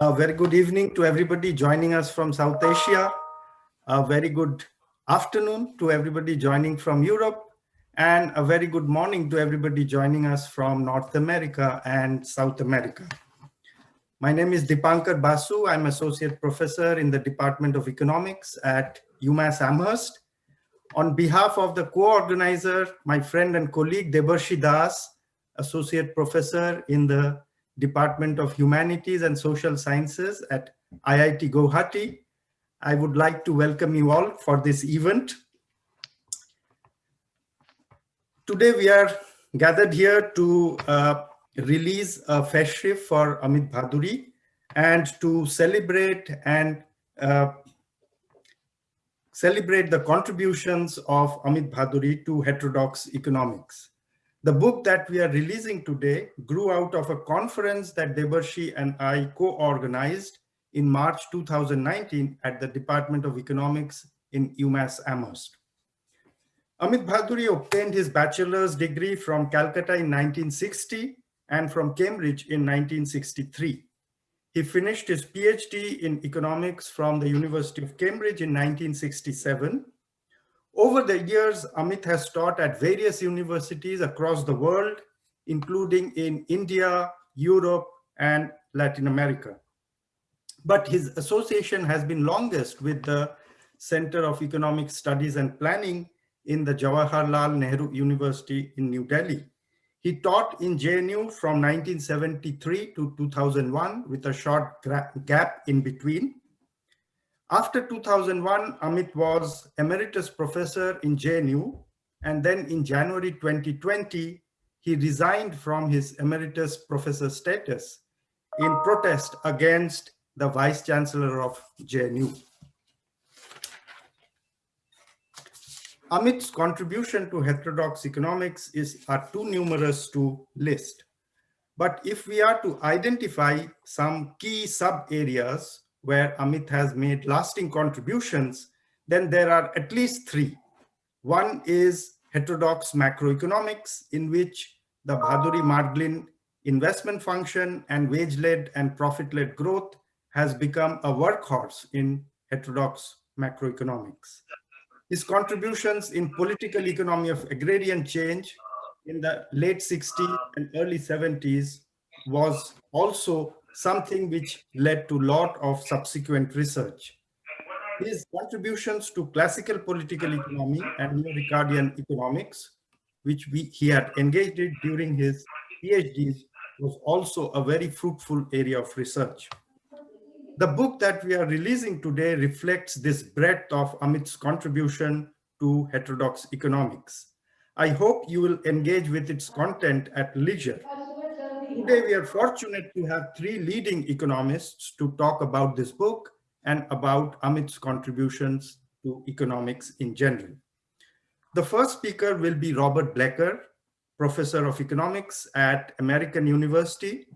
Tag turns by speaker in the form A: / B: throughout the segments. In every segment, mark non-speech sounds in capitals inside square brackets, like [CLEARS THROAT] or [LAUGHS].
A: A very good evening to everybody joining us from South Asia. A very good afternoon to everybody joining from Europe and a very good morning to everybody joining us from North America and South America. My name is Dipankar Basu. I'm associate professor in the Department of Economics at UMass Amherst. On behalf of the co-organizer, my friend and colleague Debarshi Das, associate professor in the Department of Humanities and Social Sciences at IIT Guwahati. I would like to welcome you all for this event. Today we are gathered here to uh, release a Festschrift for Amit Bhaduri and to celebrate and uh, celebrate the contributions of Amit Bhaduri to heterodox economics. The book that we are releasing today grew out of a conference that Debarshi and I co-organized in March 2019 at the Department of Economics in UMass Amherst. Amit Bhaduri obtained his bachelor's degree from Calcutta in 1960 and from Cambridge in 1963. He finished his PhD in economics from the University of Cambridge in 1967 over the years, Amit has taught at various universities across the world, including in India, Europe, and Latin America. But his association has been longest with the Center of Economic Studies and Planning in the Jawaharlal Nehru University in New Delhi. He taught in JNU from 1973 to 2001 with a short gap in between. After 2001, Amit was emeritus professor in JNU, and then in January 2020, he resigned from his emeritus professor status in protest against the vice chancellor of JNU. Amit's contribution to heterodox economics is are too numerous to list. But if we are to identify some key sub areas where Amit has made lasting contributions, then there are at least three. One is heterodox macroeconomics, in which the Bhaduri Marglin investment function and wage-led and profit-led growth has become a workhorse in heterodox macroeconomics. His contributions in political economy of agrarian change in the late 60s and early 70s was also something which led to a lot of subsequent research. His contributions to classical political economy and neo-Ricardian economics, which we, he had engaged in during his PhDs, was also a very fruitful area of research. The book that we are releasing today reflects this breadth of Amit's contribution to heterodox economics. I hope you will engage with its content at leisure Today, we are fortunate to have three leading economists to talk about this book and about Amit's contributions to economics in general. The first speaker will be Robert Blecker, professor of economics at American University.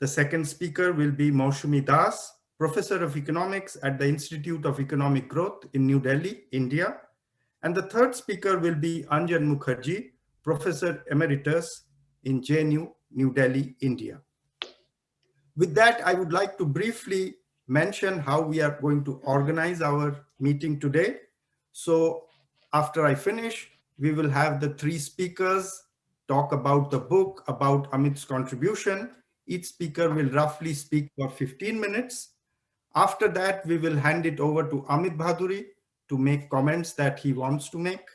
A: The second speaker will be Moushumi Das, professor of economics at the Institute of Economic Growth in New Delhi, India. And the third speaker will be Anjan Mukherjee, professor emeritus in JNU New Delhi, India. With that, I would like to briefly mention how we are going to organize our meeting today. So after I finish, we will have the three speakers talk about the book, about Amit's contribution. Each speaker will roughly speak for 15 minutes. After that, we will hand it over to Amit Bhaduri to make comments that he wants to make.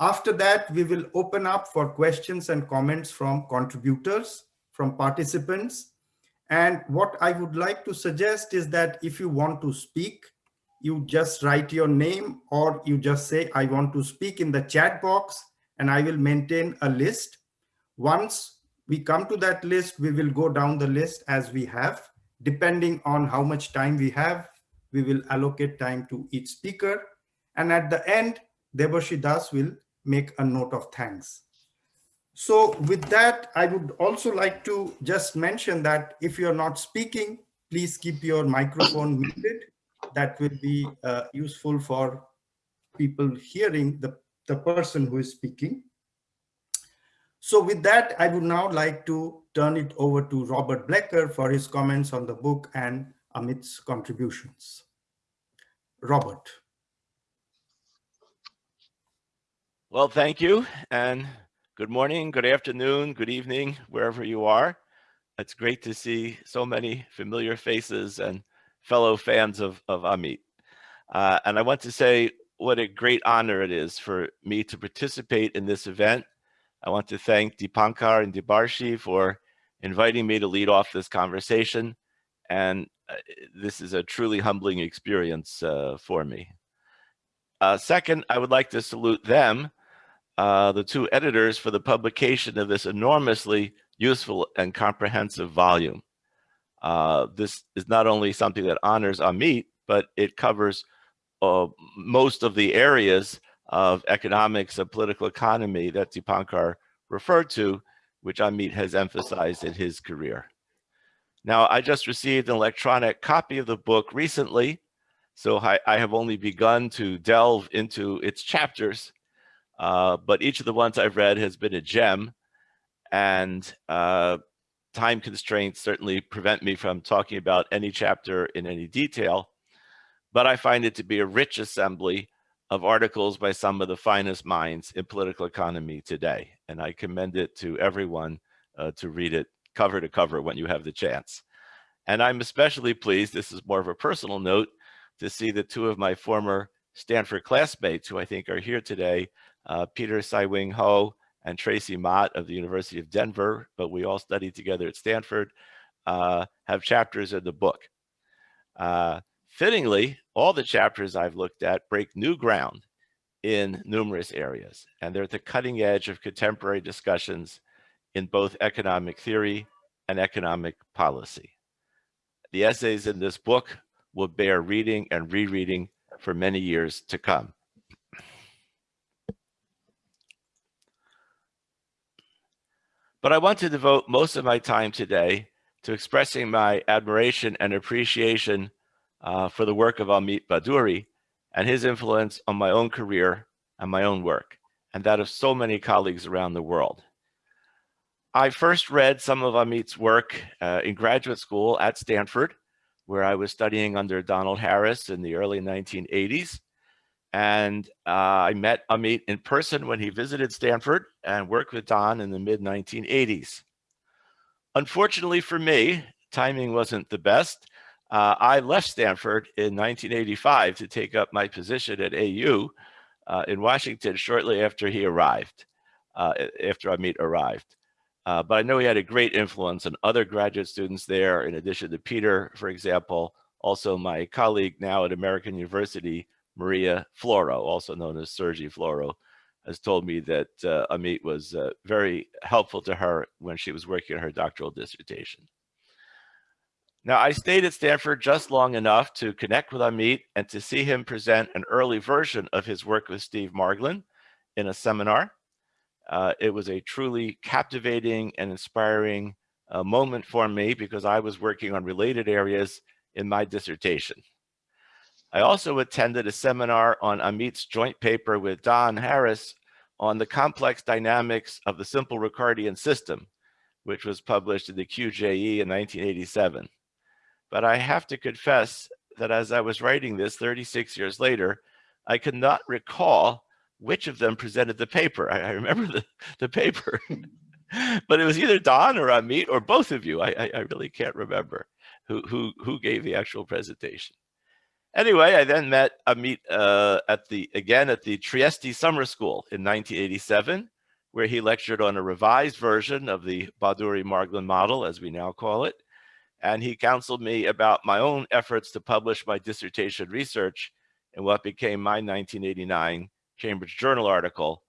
A: After that, we will open up for questions and comments from contributors, from participants. And what I would like to suggest is that if you want to speak, you just write your name or you just say, I want to speak in the chat box and I will maintain a list. Once we come to that list, we will go down the list as we have. Depending on how much time we have, we will allocate time to each speaker. And at the end, Debarshi Das will make a note of thanks. So with that, I would also like to just mention that if you're not speaking, please keep your microphone muted. That will be uh, useful for people hearing the, the person who is speaking. So with that, I would now like to turn it over to Robert Blecker for his comments on the book and Amit's contributions. Robert.
B: Well, thank you. And good morning, good afternoon, good evening, wherever you are. It's great to see so many familiar faces and fellow fans of, of Amit. Uh, and I want to say what a great honor it is for me to participate in this event. I want to thank Dipankar and Debarshi for inviting me to lead off this conversation. And uh, this is a truly humbling experience uh, for me. Uh, second, I would like to salute them, uh, the two editors for the publication of this enormously useful and comprehensive volume. Uh, this is not only something that honors Amit, but it covers uh, most of the areas of economics and political economy that Dipankar referred to, which Amit has emphasized in his career. Now, I just received an electronic copy of the book recently, so I, I have only begun to delve into its chapters, uh, but each of the ones I've read has been a gem, and uh, time constraints certainly prevent me from talking about any chapter in any detail, but I find it to be a rich assembly of articles by some of the finest minds in political economy today, and I commend it to everyone uh, to read it cover to cover when you have the chance. And I'm especially pleased, this is more of a personal note, to see that two of my former Stanford classmates who I think are here today, uh, Peter Sai-Wing Ho and Tracy Mott of the University of Denver, but we all studied together at Stanford, uh, have chapters in the book. Uh, fittingly, all the chapters I've looked at break new ground in numerous areas, and they're at the cutting edge of contemporary discussions in both economic theory and economic policy. The essays in this book will bear reading and rereading for many years to come. But I want to devote most of my time today to expressing my admiration and appreciation uh, for the work of Amit Bhaduri and his influence on my own career and my own work, and that of so many colleagues around the world. I first read some of Amit's work uh, in graduate school at Stanford, where I was studying under Donald Harris in the early 1980s. And uh, I met Amit in person when he visited Stanford and worked with Don in the mid 1980s. Unfortunately for me, timing wasn't the best. Uh, I left Stanford in 1985 to take up my position at AU uh, in Washington shortly after he arrived, uh, after Amit arrived. Uh, but I know he had a great influence on other graduate students there, in addition to Peter, for example, also my colleague now at American University, Maria Floro, also known as Sagri Floro, has told me that uh, Amit was uh, very helpful to her when she was working on her doctoral dissertation. Now, I stayed at Stanford just long enough to connect with Amit and to see him present an early version of his work with Steve Marglin in a seminar. Uh, it was a truly captivating and inspiring uh, moment for me because I was working on related areas in my dissertation. I also attended a seminar on Amit's joint paper with Don Harris on the complex dynamics of the simple Ricardian system, which was published in the QJE in 1987. But I have to confess that as I was writing this 36 years later, I could not recall which of them presented the paper. I, I remember the, the paper, [LAUGHS] but it was either Don or Amit or both of you. I, I, I really can't remember who, who, who gave the actual presentation. Anyway, I then met Amit uh, at the, again at the Trieste Summer School in 1987, where he lectured on a revised version of the Bhaduri-Marglin model, as we now call it. And he counseled me about my own efforts to publish my dissertation research in what became my 1989 Cambridge Journal article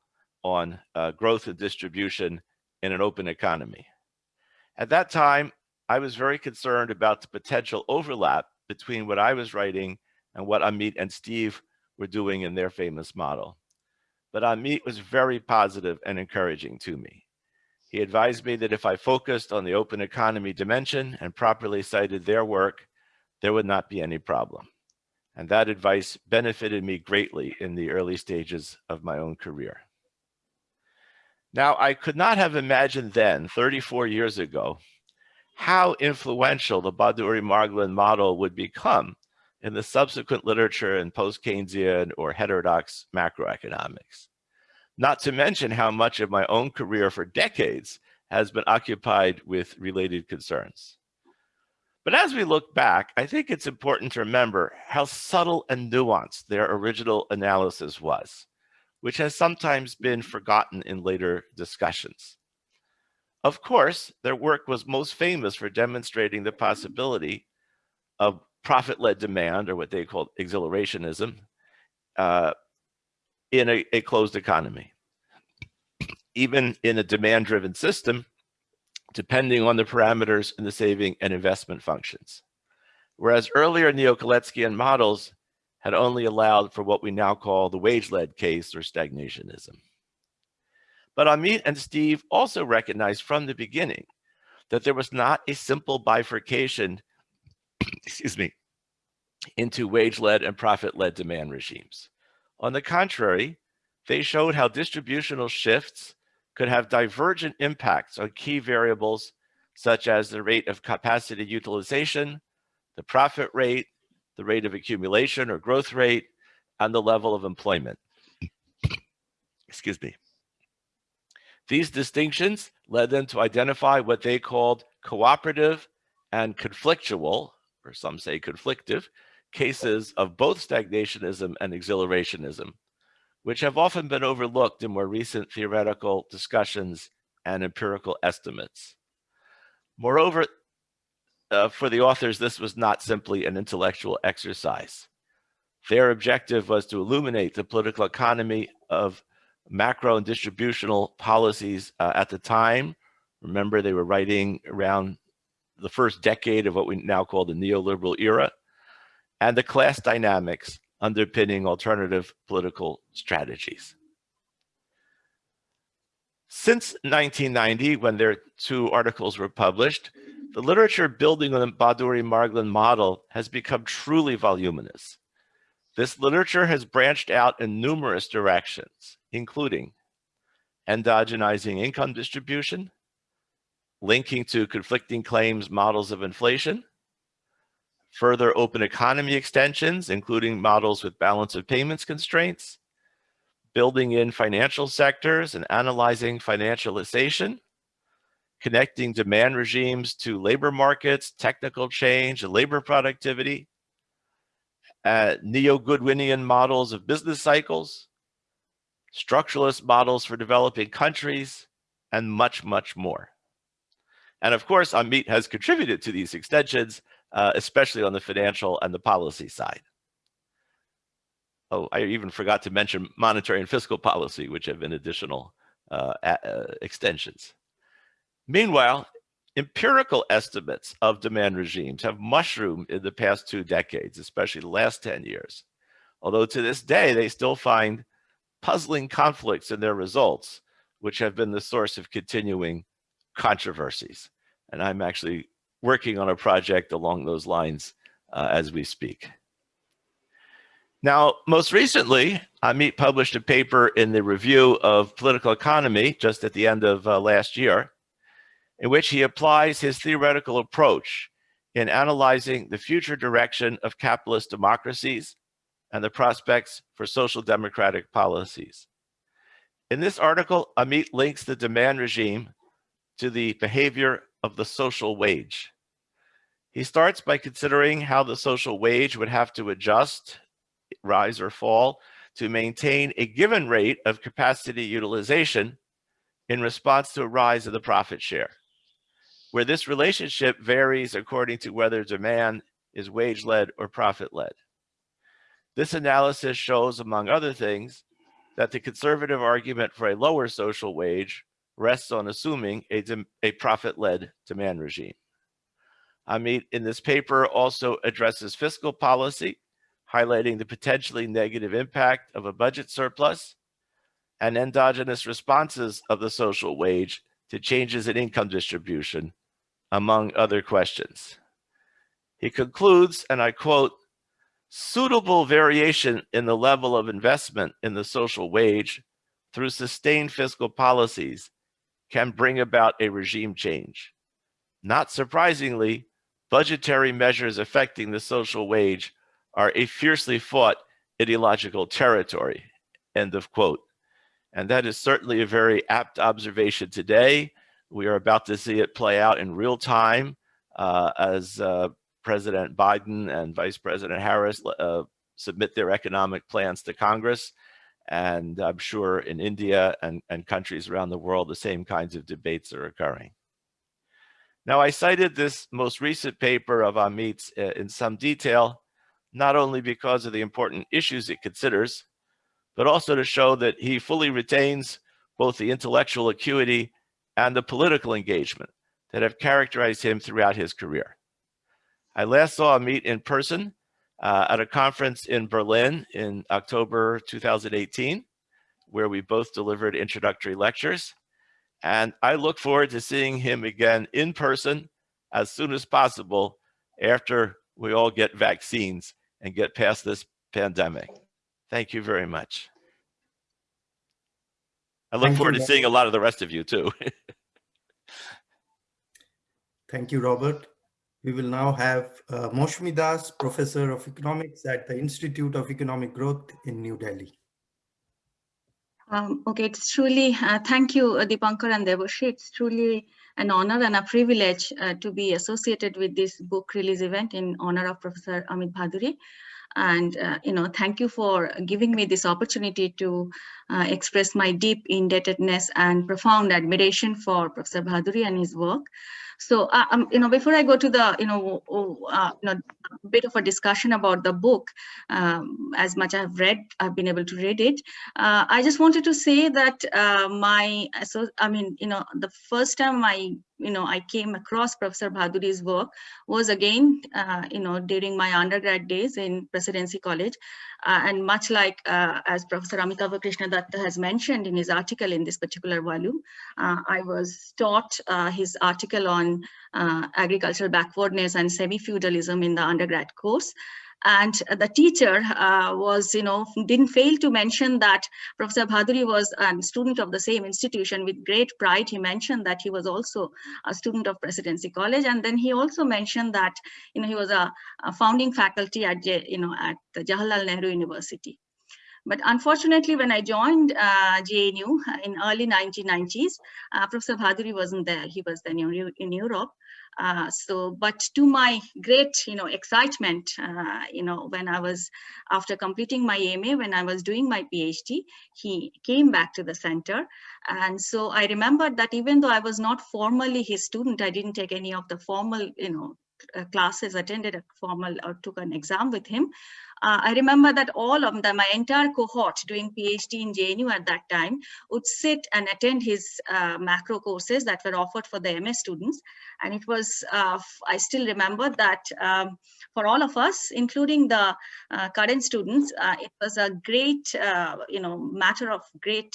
B: on uh, growth and distribution in an open economy. At that time, I was very concerned about the potential overlap between what I was writing and what Amit and Steve were doing in their famous model. But Amit was very positive and encouraging to me. He advised me that if I focused on the open economy dimension and properly cited their work, there would not be any problem. And that advice benefited me greatly in the early stages of my own career. Now, I could not have imagined then, 34 years ago, how influential the Bhaduri-Marglin model would become in the subsequent literature in post-Keynesian or heterodox macroeconomics. Not to mention how much of my own career for decades has been occupied with related concerns. But as we look back, I think it's important to remember how subtle and nuanced their original analysis was, which has sometimes been forgotten in later discussions. Of course, their work was most famous for demonstrating the possibility of profit-led demand, or what they call exhilarationism, uh, in a, a closed economy. Even in a demand-driven system, depending on the parameters in the saving and investment functions. Whereas earlier Neo-Kaleckian models had only allowed for what we now call the wage-led case or stagnationism. But Amit and Steve also recognized from the beginning that there was not a simple bifurcation, [COUGHS] excuse me, into wage-led and profit-led demand regimes. On the contrary, they showed how distributional shifts could have divergent impacts on key variables such as the rate of capacity utilization, the profit rate, the rate of accumulation or growth rate, and the level of employment. [COUGHS] Excuse me. These distinctions led them to identify what they called cooperative and conflictual, or some say conflictive, cases of both stagnationism and exhilarationism, which have often been overlooked in more recent theoretical discussions and empirical estimates. Moreover, uh, for the authors, this was not simply an intellectual exercise. Their objective was to illuminate the political economy of macro and distributional policies uh, at the time. Remember, they were writing around the first decade of what we now call the neoliberal era, and the class dynamics underpinning alternative political strategies. Since 1990, when their two articles were published, the literature building on the Bhaduri-Marglin model has become truly voluminous. This literature has branched out in numerous directions, including endogenizing income distribution, linking to conflicting claims models of inflation, further open economy extensions, including models with balance of payments constraints, building in financial sectors and analyzing financialization, connecting demand regimes to labor markets, technical change, and labor productivity, uh, neo-Goodwinian models of business cycles, structuralist models for developing countries, and much, much more. And of course, Amit has contributed to these extensions uh, especially on the financial and the policy side. Oh, I even forgot to mention monetary and fiscal policy, which have been additional uh, uh, extensions. Meanwhile, empirical estimates of demand regimes have mushroomed in the past two decades, especially the last 10 years. Although to this day, they still find puzzling conflicts in their results, which have been the source of continuing controversies. And I'm actually working on a project along those lines uh, as we speak. Now, most recently, Amit published a paper in the Review of Political Economy just at the end of uh, last year, in which he applies his theoretical approach in analyzing the future direction of capitalist democracies and the prospects for social democratic policies. In this article, Amit links the demand regime to the behavior of the social wage. He starts by considering how the social wage would have to adjust, rise or fall, to maintain a given rate of capacity utilization in response to a rise of the profit share, where this relationship varies according to whether demand is wage-led or profit-led. This analysis shows, among other things, that the conservative argument for a lower social wage rests on assuming a, a profit-led demand regime. Amit in this paper also addresses fiscal policy, highlighting the potentially negative impact of a budget surplus and endogenous responses of the social wage to changes in income distribution, among other questions. He concludes, and I quote, suitable variation in the level of investment in the social wage through sustained fiscal policies can bring about a regime change. Not surprisingly, budgetary measures affecting the social wage are a fiercely fought ideological territory, end of quote. And that is certainly a very apt observation today. We are about to see it play out in real time uh, as uh, President Biden and Vice President Harris uh, submit their economic plans to Congress. And I'm sure in India and, and countries around the world, the same kinds of debates are occurring. Now, I cited this most recent paper of Amit's uh, in some detail, not only because of the important issues it considers, but also to show that he fully retains both the intellectual acuity and the political engagement that have characterized him throughout his career. I last saw Amit in person uh, at a conference in Berlin in October 2018, where we both delivered introductory lectures. And I look forward to seeing him again in person as soon as possible after we all get vaccines and get past this pandemic. Thank you very much. I look
A: Thank
B: forward
A: you,
B: to seeing a lot of the rest of you too. [LAUGHS]
A: Thank you, Robert. We will now have uh, Moushumi Das, Professor of Economics at the Institute of Economic Growth in New Delhi.
C: Um, okay, it's truly, uh, thank you, uh, Dipankar and Debarshi. It's truly an honor and a privilege uh, to be associated with this book release event in honor of Professor Amit Bhaduri. And, uh, you know, thank you for giving me this opportunity to uh, express my deep indebtedness and profound admiration for Professor Bhaduri and his work. So, uh, um, you know, before I go to the, you know, uh, you know, bit of a discussion about the book, um, as much I've read, I've been able to read it. Uh, I just wanted to say that uh, my, so I mean, you know, the first time I, you know, I came across Professor Bhaduri's work was again, uh, you know, during my undergrad days in Presidency College. Uh, and much like uh, as Professor Amitava Krishna Datta has mentioned in his article in this particular volume, uh, I was taught his article on agricultural backwardness and semi-feudalism in the undergrad course and the teacher uh, was you know didn't fail to mention that professor bhaduri was a student of the same institution with great pride he mentioned that he was also a student of presidency college and then he also mentioned that you know he was a, a founding faculty at you know at the jawaharlal nehru university but unfortunately, when I joined uh, JNU in early 1990s, uh, Professor Bhaduri wasn't there. He was then in Europe. Uh, so, but to my great, you know, excitement, uh, you know, when I was, after completing my MA, when I was doing my PhD, he came back to the center. And so I remembered that even though I was not formally his student, I didn't take any of the formal, you know, classes, attended a formal or took an exam with him. Uh, I remember that all of them, my entire cohort doing PhD in JNU at that time would sit and attend his uh, macro courses that were offered for the MS students. And it was, uh, I still remember that um, for all of us, including the uh, current students, uh, it was a great, you know, matter of great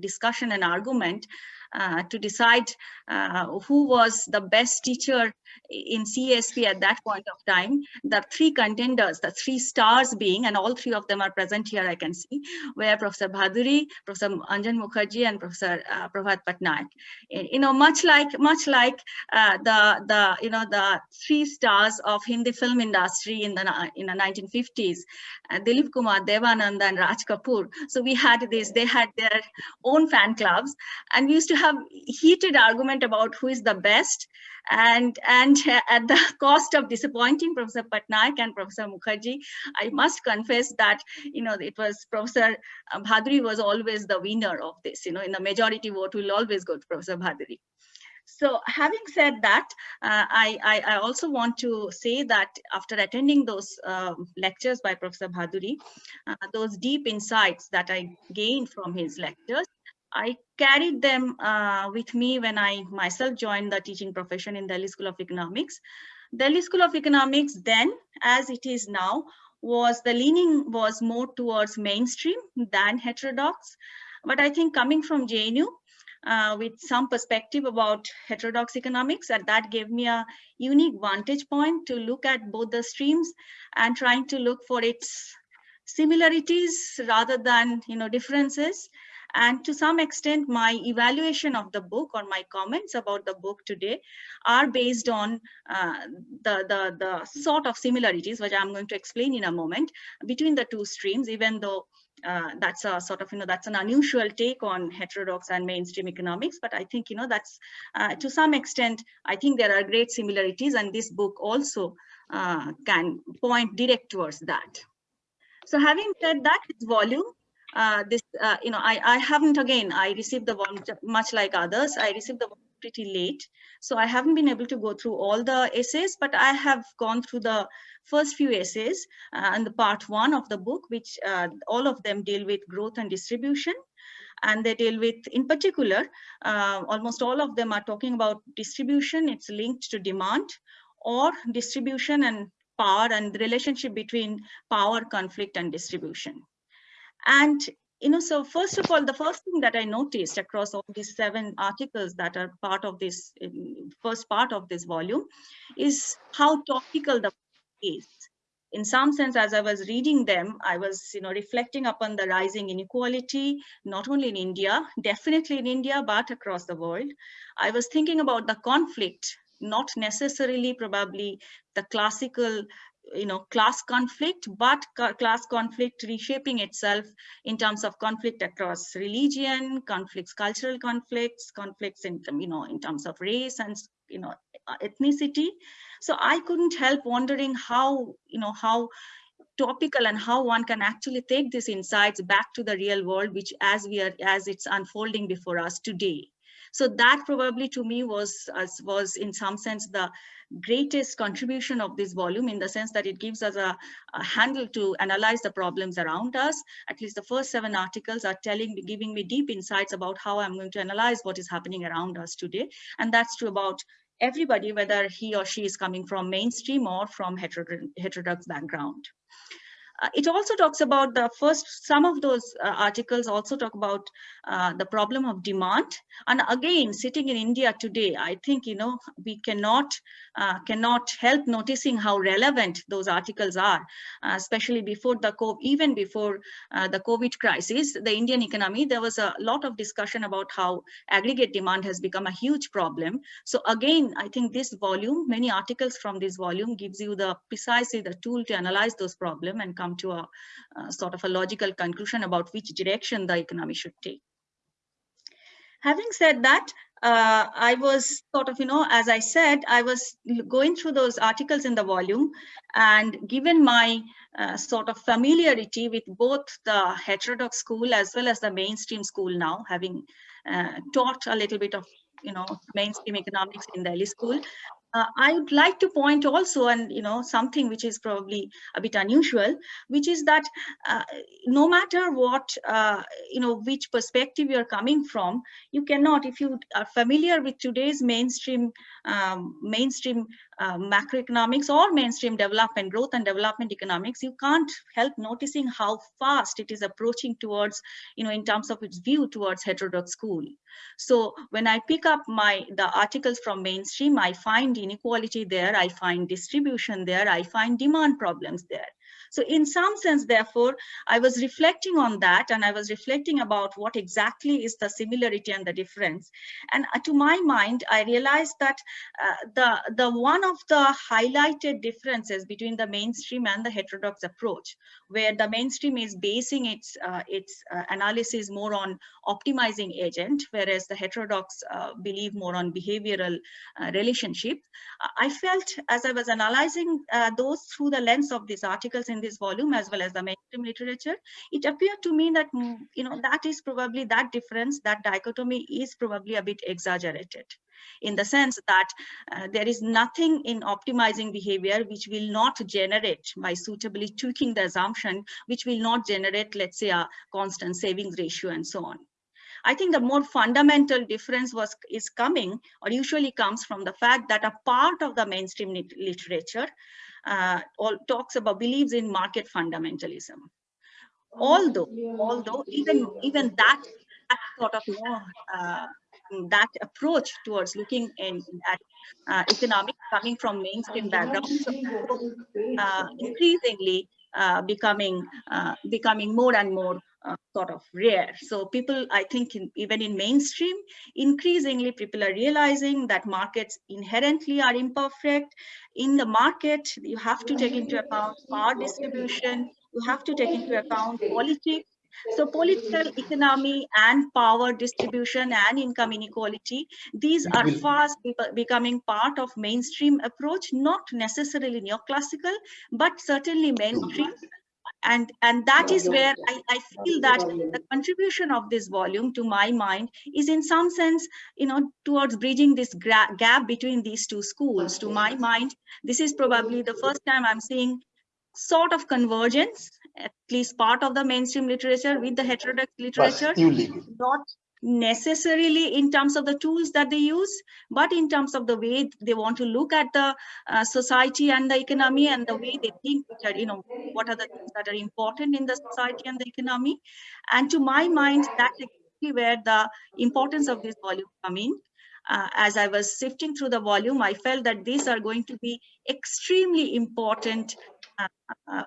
C: discussion and argument uh, to decide uh, who was the best teacher in CSP at that point of time. The three contenders, the three stars being, and all three of them are present here, I can see, were Professor Bhaduri, Professor Anjan Mukherjee, and Professor uh, Prabhat Patnaik. You know, much like much like uh, the the you know the three stars of Hindi film industry in the in the 1950s, uh, Dilip Kumar, Devanand, and Raj Kapoor. So we had this. They had their own fan clubs, and we used to have heated argument about who is the best and and at the [LAUGHS] cost of disappointing professor patnaik and professor mukherjee i must confess that you know it was professor uh, bhaduri was always the winner of this you know in the majority vote will always go to professor bhaduri so having said that, uh, I, I, I, also want to say that after attending those uh, lectures by Professor Bhaduri, uh, those deep insights that I gained from his lectures, I carried them uh, with me when I myself joined the teaching profession in Delhi School of Economics. Delhi School of Economics then, as it is now, was the leaning was more towards mainstream than heterodox. But I think coming from JNU, uh, with some perspective about heterodox economics, and that gave me a unique vantage point to look at both the streams and trying to look for its similarities rather than you know differences And to some extent, my evaluation of the book or my comments about the book today are based on uh, the, the, the sort of similarities, which I'm going to explain in a moment, between the two streams, even though uh, that's a sort of, you know, that's an unusual take on heterodox and mainstream economics. But I think, you know, that's uh, to some extent, I think there are great similarities and this book also uh, can point direct towards that. So having said that, its volume, uh, this, uh, you know, I, I haven't, again, I received the one much like others, I received the one pretty late. So I haven't been able to go through all the essays, but I have gone through the first few essays uh, and the part one of the book, which uh, all of them deal with growth and distribution. And they deal with, in particular, uh, almost all of them are talking about distribution. It's linked to demand or distribution and power and the relationship between power, conflict, and distribution. And you know, so first of all, the first thing that I noticed across all these seven articles that are part of this first part of this volume is how topical the is. In some sense, as I was reading them, I was, you know, reflecting upon the rising inequality, not only in India, definitely in India, but across the world. I was thinking about the conflict, not necessarily probably the classical you know class conflict but class conflict reshaping itself in terms of conflict across religion conflicts cultural conflicts conflicts in um, you know in terms of race and you know uh, ethnicity. So i couldn't help wondering how you know how topical and how one can actually take these insights back to the real world which as we are as it's unfolding before us today so that probably to me was was in some sense the greatest contribution of this volume in the sense that it gives us a, a, handle to analyze the problems around us. At least the first seven articles are telling giving me deep insights about how I'm going to analyze what is happening around us today. And that's true about everybody, whether he or she is coming from mainstream or from heterodox background. Uh, it also talks about the first, some of those uh, articles also talk about uh, the problem of demand. And again, sitting in India today, I think, you know, we cannot, uh, cannot help noticing how relevant those articles are, uh, especially before the, COVID, even before uh, the COVID crisis, the Indian economy, there was a lot of discussion about how aggregate demand has become a huge problem. So again, I think this volume, many articles from this volume gives you the precisely the tool to analyze those problems and come come to a, a sort of a logical conclusion about which direction the economy should take. Having said that, uh, I was sort of, you know, as I said, I was going through those articles in the volume and given my uh, sort of familiarity with both the heterodox school as well as the mainstream school now, having uh, taught a little bit of, you know, mainstream economics in Delhi school, uh, I would like to point also, and you know, something which is probably a bit unusual, which is that uh, no matter what, uh, you know, which perspective you're coming from, you cannot, if you are familiar with today's mainstream, um, mainstream uh, macroeconomics or mainstream development, growth and development economics, you can't help noticing how fast it is approaching towards, you know, in terms of its view towards heterodox school. So when I pick up my the articles from mainstream, I find inequality there, I find distribution there, I find demand problems there. So in some sense, therefore, I was reflecting on that and I was reflecting about what exactly is the similarity and the difference. And uh, to my mind, I realized that uh, the, the one of the highlighted differences between the mainstream and the heterodox approach, where the mainstream is basing its, uh, its uh, analysis more on optimizing agent, whereas the heterodox uh, believe more on behavioral uh, relationship. I felt as I was analyzing those through the lens of these articles in in this volume as well as the mainstream literature, it appeared to me that, mm, you know, that is probably that difference, that dichotomy is probably a bit exaggerated in the sense that uh, there is nothing in optimizing behavior which will not generate by suitably tweaking the assumption, which will not generate, let's say, a constant savings ratio and so on. I think the more fundamental difference was is coming or usually comes from the fact that a part of the mainstream literature uh, all talks about believes in market fundamentalism. Although, although even even that, that sort of uh, that approach towards looking in, at uh, economics coming from mainstream backgrounds, uh, increasingly uh, becoming uh, becoming more and more uh, sort of rare. So people, I think in, even in mainstream, increasingly people are realizing that markets inherently are imperfect. In the market, you have to take into account power distribution, you have to take into account politics, so political economy and power distribution and income inequality, these are fast becoming part of mainstream approach, not necessarily neoclassical, but certainly mainstream and and that is where I, I feel that the contribution of this volume to my mind is in some sense you know towards bridging this gap between these two schools. To my mind this is probably the first time i'm seeing sort of convergence at least part of the mainstream literature with the heterodox literature not necessarily in terms of the tools that they use, but in terms of the way they want to look at the uh, society and the economy and the way they think, are, you know, what are the things that are important in the society and the economy. And to my mind, that's exactly where the importance of this volume come in. Uh, as I was sifting through the volume, I felt that these are going to be extremely important uh, uh,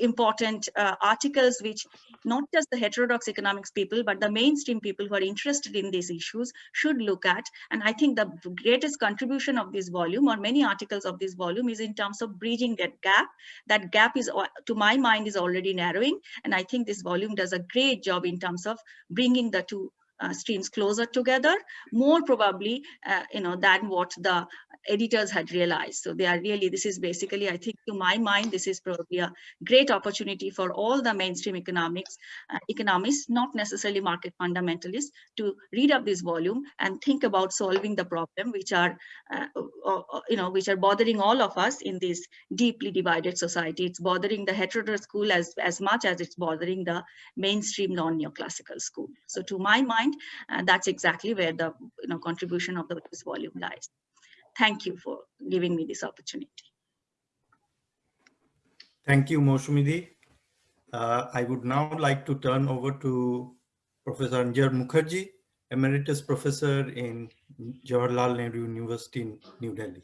C: important uh, articles which not just the heterodox economics people, but the mainstream people who are interested in these issues should look at. And I think the greatest contribution of this volume or many articles of this volume is in terms of bridging that gap. That gap is, to my mind, is already narrowing. And I think this volume does a great job in terms of bringing the two uh, streams closer together, more probably, uh, you know, than what the editors had realized. So they are really, this is basically, I think to my mind, this is probably a great opportunity for all the mainstream economics, uh, economists, not necessarily market fundamentalists, to read up this volume and think about solving the problem, which are, uh, uh, uh, you know, which are bothering all of us in this deeply divided society. It's bothering the heterodox school as, as much as it's bothering the mainstream non-neoclassical school. So to my mind, that's exactly where the you know, contribution of the, this volume lies thank you for giving me this opportunity.
A: Thank you, Moushumidi. Uh, I would now like to turn over to Professor Anjan Mukherjee, Emeritus Professor in Jawaharlal Nehru University in New Delhi.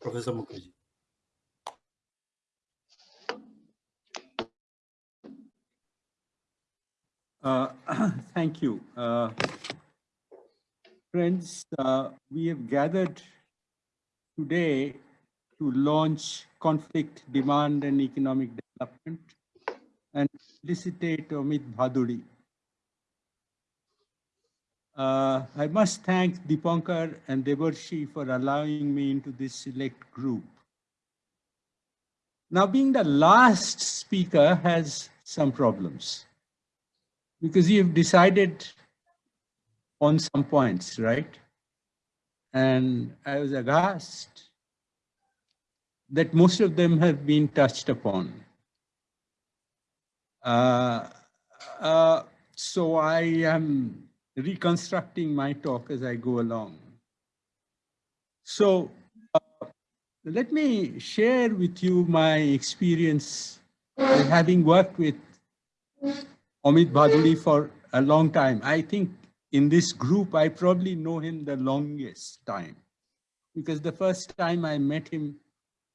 A: Professor Mukherjee.
D: Uh, [COUGHS] thank you. Uh, friends, uh, we have gathered today to launch conflict, demand, and economic development and felicitate Amit Bhaduri. Uh, I must thank Dipankar and Debarshi for allowing me into this select group. Now, being the last speaker has some problems because you've decided on some points, right? And I was aghast that most of them have been touched upon. Uh, uh, so I am reconstructing my talk as I go along. So uh, let me share with you my experience having worked with Amit Bhaduri for a long time. I think in this group, I probably know him the longest time because the first time I met him,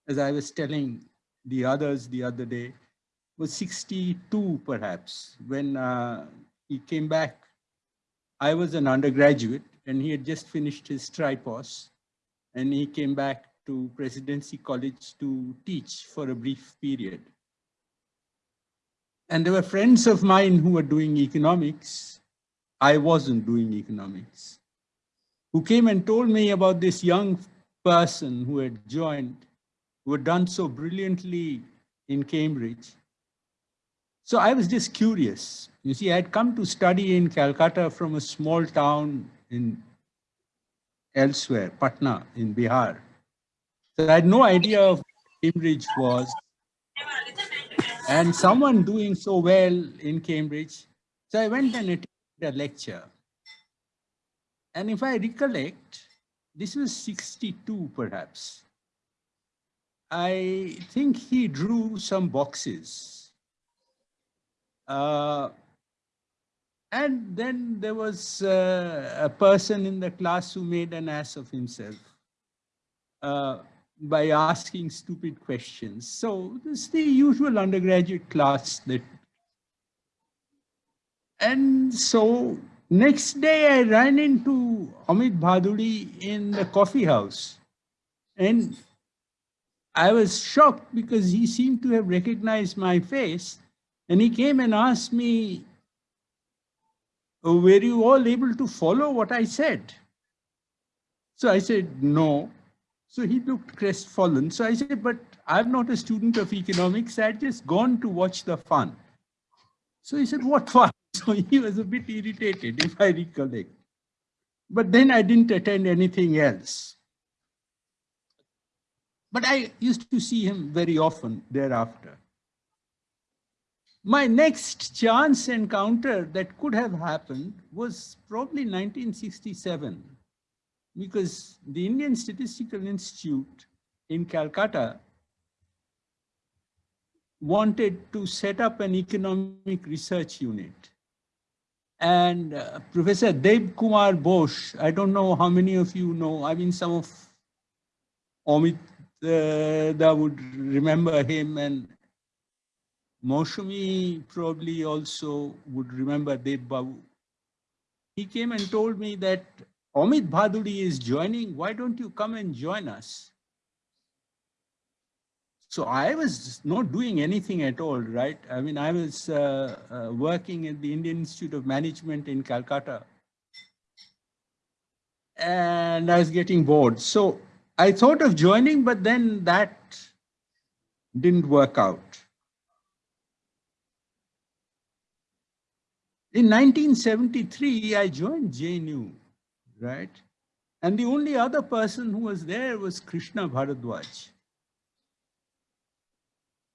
D: as I was telling the others the other day, was 62 perhaps when uh, he came back. I was an undergraduate and he had just finished his tripos and he came back to Presidency College to teach for a brief period. And there were friends of mine who were doing economics I wasn't doing economics, who came and told me about this young person who had joined, who had done so brilliantly in Cambridge. So I was just curious. You see, I had come to study in Calcutta from a small town in elsewhere, Patna in Bihar. So I had no idea of Cambridge was. And someone doing so well in Cambridge. So I went and attended a lecture. And if I recollect, this was 62 perhaps. I think he drew some boxes. Uh, and then there was uh, a person in the class who made an ass of himself uh, by asking stupid questions. So it's the usual undergraduate class that And so next day I ran into Amit Bhaduri in the coffee house. And I was shocked because he seemed to have recognized my face. And he came and asked me, "Oh, were you all able to follow what I said? So I said, no. So he looked crestfallen. So I said, but I'm not a student of economics. I just gone to watch the fun. So he said, what fun? [LAUGHS] So he was a bit irritated, if I recollect. But then I didn't attend anything else. But I used to see him very often thereafter. My next chance encounter that could have happened was probably 1967 because the Indian Statistical Institute in Calcutta wanted to set up an economic research unit. And uh, Professor Deb Kumar Bose, I don't know how many of you know, I mean, some of Amit uh, that would remember him and Moushumi probably also would remember Deb Babu. He came and told me that Amit Bhaduri is joining. Why don't you come and join us? So I was not doing anything at all, right? I mean, I was uh, uh, working at the Indian Institute of Management in Calcutta. And I was getting bored. So I thought of joining, but then that didn't work out. In 1973, I joined JNU right? And the only other person who was there was Krishna Bharadwaj.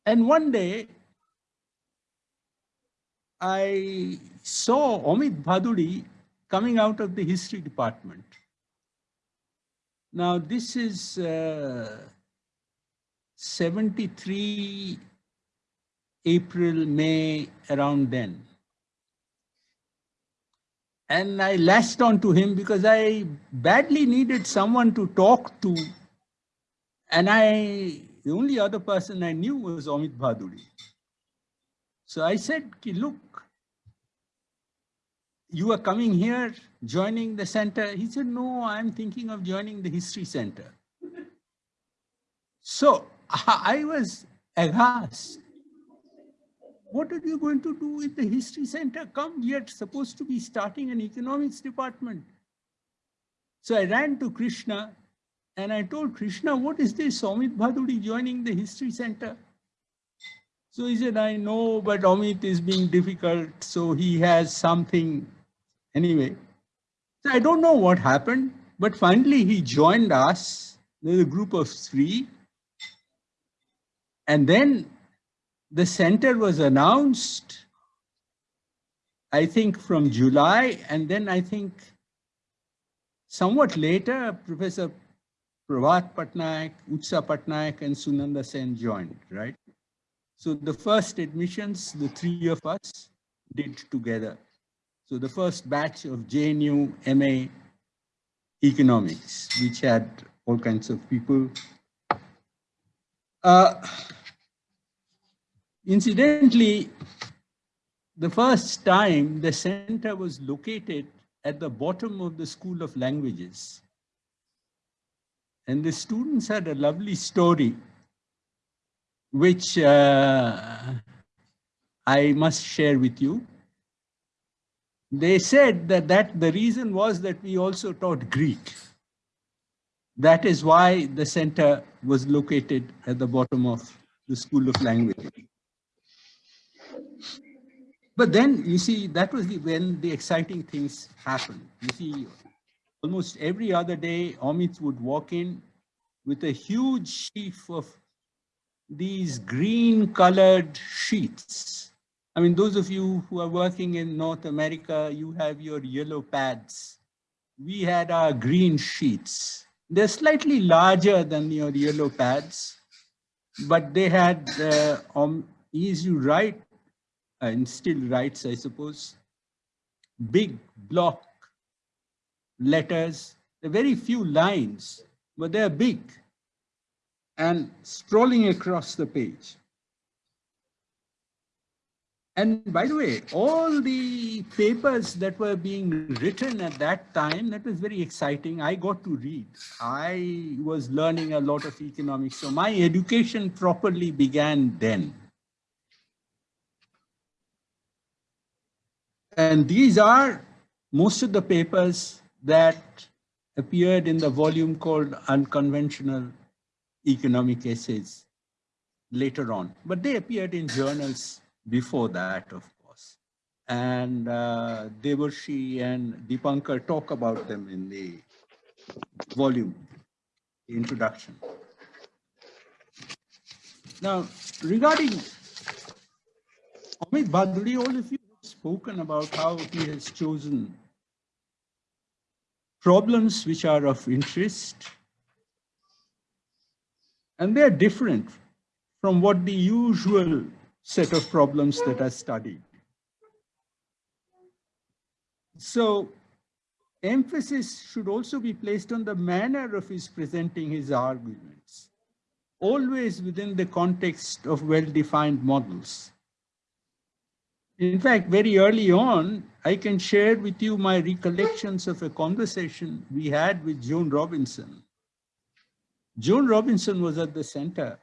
D: And one day, I saw Amit Bhaduri coming out of the history department. Now, this is uh, 73 April, May, around then. And I lashed onto him because I badly needed someone to talk to. And I, the only other person I knew was Amit Bhaduri. So I said, look, you are coming here, joining the center. He said, no, I'm thinking of joining the history center. So [LAUGHS] I was aghast what are you going to do with the history center? Come, we are supposed to be starting an economics department. So I ran to Krishna and I told Krishna, what is this Amit Bhaduri joining the history center? So he said, I know, but Amit is being difficult. So he has something anyway. So I don't know what happened, but finally he joined us. There's a group of three. And then the center was announced, I think from July, and then I think somewhat later, Professor Prabhat Patnaik, Utsa Patnaik, and Sunanda Sen joined, right? So the first admissions, the three of us did together. So the first batch of JNU MA economics, which had all kinds of people. Uh, Incidentally, the first time the center was located at the bottom of the School of Languages. And the students had a lovely story, which uh, I must share with you. They said that, that the reason was that we also taught Greek. That is why the center was located at the bottom of the School of Languages. But then you see, that was the, when the exciting things happened. You see, almost every other day, Amit would walk in with a huge sheaf of these green colored sheets. I mean, those of you who are working in North America, you have your yellow pads. We had our green sheets. They're slightly larger than your yellow pads, but they had, uh, um, you write and still writes, I suppose, big block letters, There are very few lines, but they're big and strolling across the page. And by the way, all the papers that were being written at that time, that was very exciting. I got to read. I was learning a lot of economics. So my education properly began then. And these are most of the papers that appeared in the volume called Unconventional Economic Essays later on, but they appeared in journals before that, of course. And uh, Debarshi and Dipankar talk about them in the volume, introduction. Now, regarding Amit Bhaduri, all of you spoken about how he has chosen problems which are of interest, and they're different from what the usual set of problems that are studied. So emphasis should also be placed on the manner of his presenting his arguments, always within the context of well-defined models. In fact, very early on, I can share with you my recollections of a conversation we had with Joan Robinson. Joan Robinson was at the center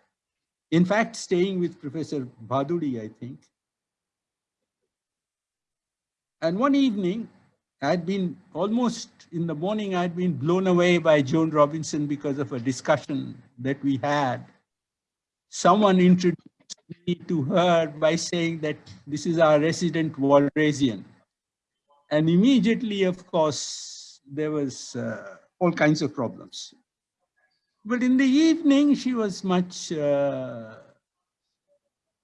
D: in fact, staying with Professor Bhaduri, I think. And one evening, I'd been almost in the morning, I'd been blown away by Joan Robinson because of a discussion that we had. Someone introduced me to her by saying that this is our resident Walrasian. And immediately, of course, there was uh, all kinds of problems. But in the evening, she was much uh,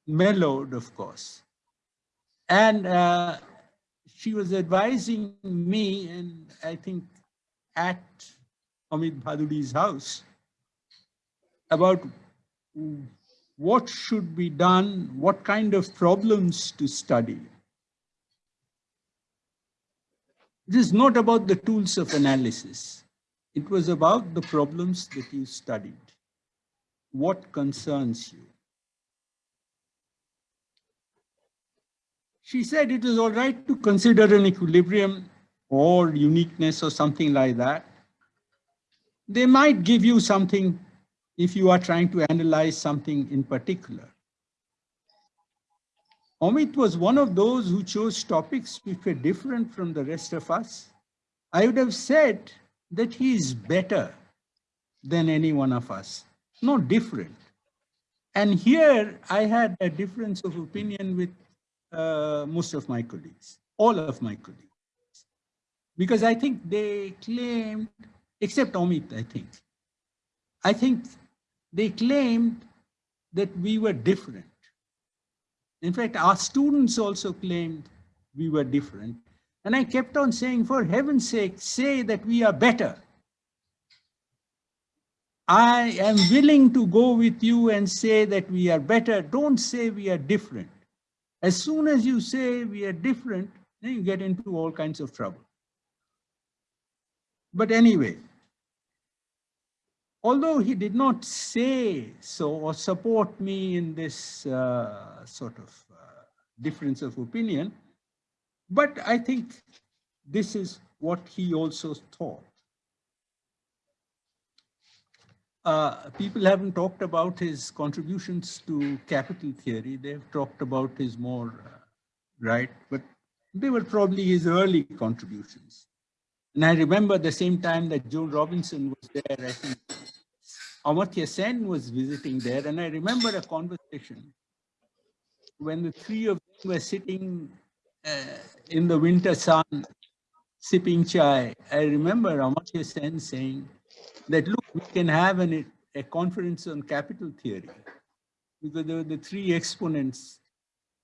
D: mellowed, of course. And uh, she was advising me, and I think at Amit Bhaduri's house, about what should be done, what kind of problems to study. It is not about the tools of analysis. It was about the problems that you studied. What concerns you? She said it is all right to consider an equilibrium or uniqueness or something like that. They might give you something if you are trying to analyze something in particular. Amit was one of those who chose topics which were different from the rest of us. I would have said that he is better than any one of us, not different. And here I had a difference of opinion with uh, most of my colleagues, all of my colleagues. Because I think they claimed, except Amit, I think, I think they claimed that we were different. In fact, our students also claimed we were different. And I kept on saying, for heaven's sake, say that we are better. I am willing to go with you and say that we are better. Don't say we are different. As soon as you say we are different, then you get into all kinds of trouble. But anyway, although he did not say so or support me in this uh, sort of uh, difference of opinion, but I think this is what he also thought. Uh, people haven't talked about his contributions to capital theory. They've talked about his more, uh, right? But they were probably his early contributions. And I remember the same time that Joan Robinson was there, I think Amartya Sen was visiting there. And I remember a conversation when the three of them were sitting uh, in the winter sun, sipping chai. I remember Amartya Sen saying that, look, we can have an, a conference on capital theory because there were the three exponents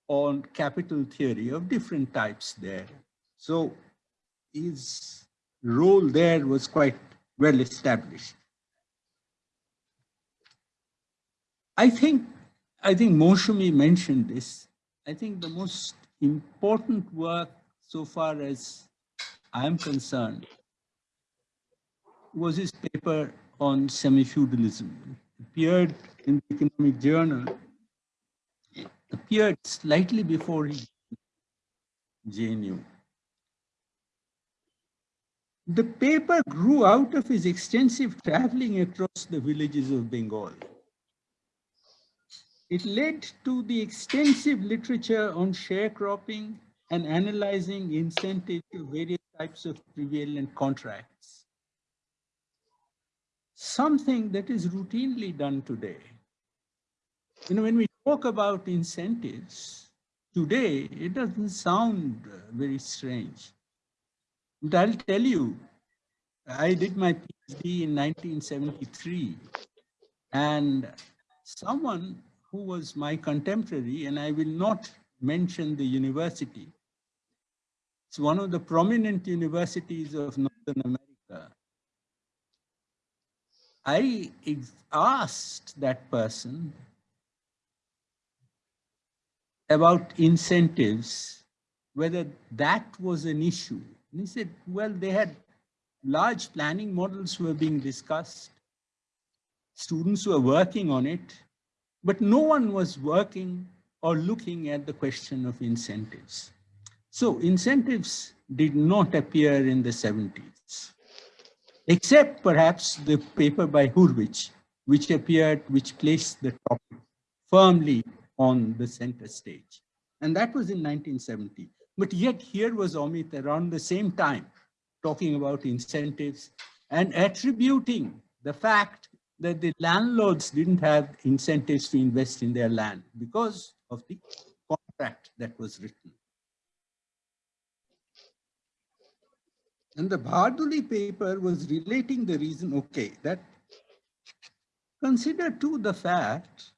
D: on capital theory of different types there. So his role there was quite well established. I think, I think Moushumi mentioned this. I think the most important work so far as I am concerned was his paper on semi-feudalism. appeared in the Economic Journal a appeared slightly before he JNU. The paper grew out of his extensive traveling across the villages of Bengal. It led to the extensive literature on sharecropping and analyzing incentives to various types of prevalent contracts. Something that is routinely done today. You know, when we talk about incentives, today it doesn't sound very strange. But I'll tell you, I did my PhD in 1973 and someone who was my contemporary, and I will not mention the university. It's one of the prominent universities of Northern America. I asked that person about incentives, whether that was an issue. And he said, well, they had large planning models were being discussed. Students were working on it. But no one was working or looking at the question of incentives. So incentives did not appear in the 70s, except perhaps the paper by Hurwicz, which appeared, which placed the topic firmly on the center stage. And that was in 1970. But yet here was Amit around the same time, talking about incentives and attributing the fact that the landlords didn't have incentives to invest in their land because of the contract that was written. And the Bhaduri paper was relating the reason, okay, that consider too the fact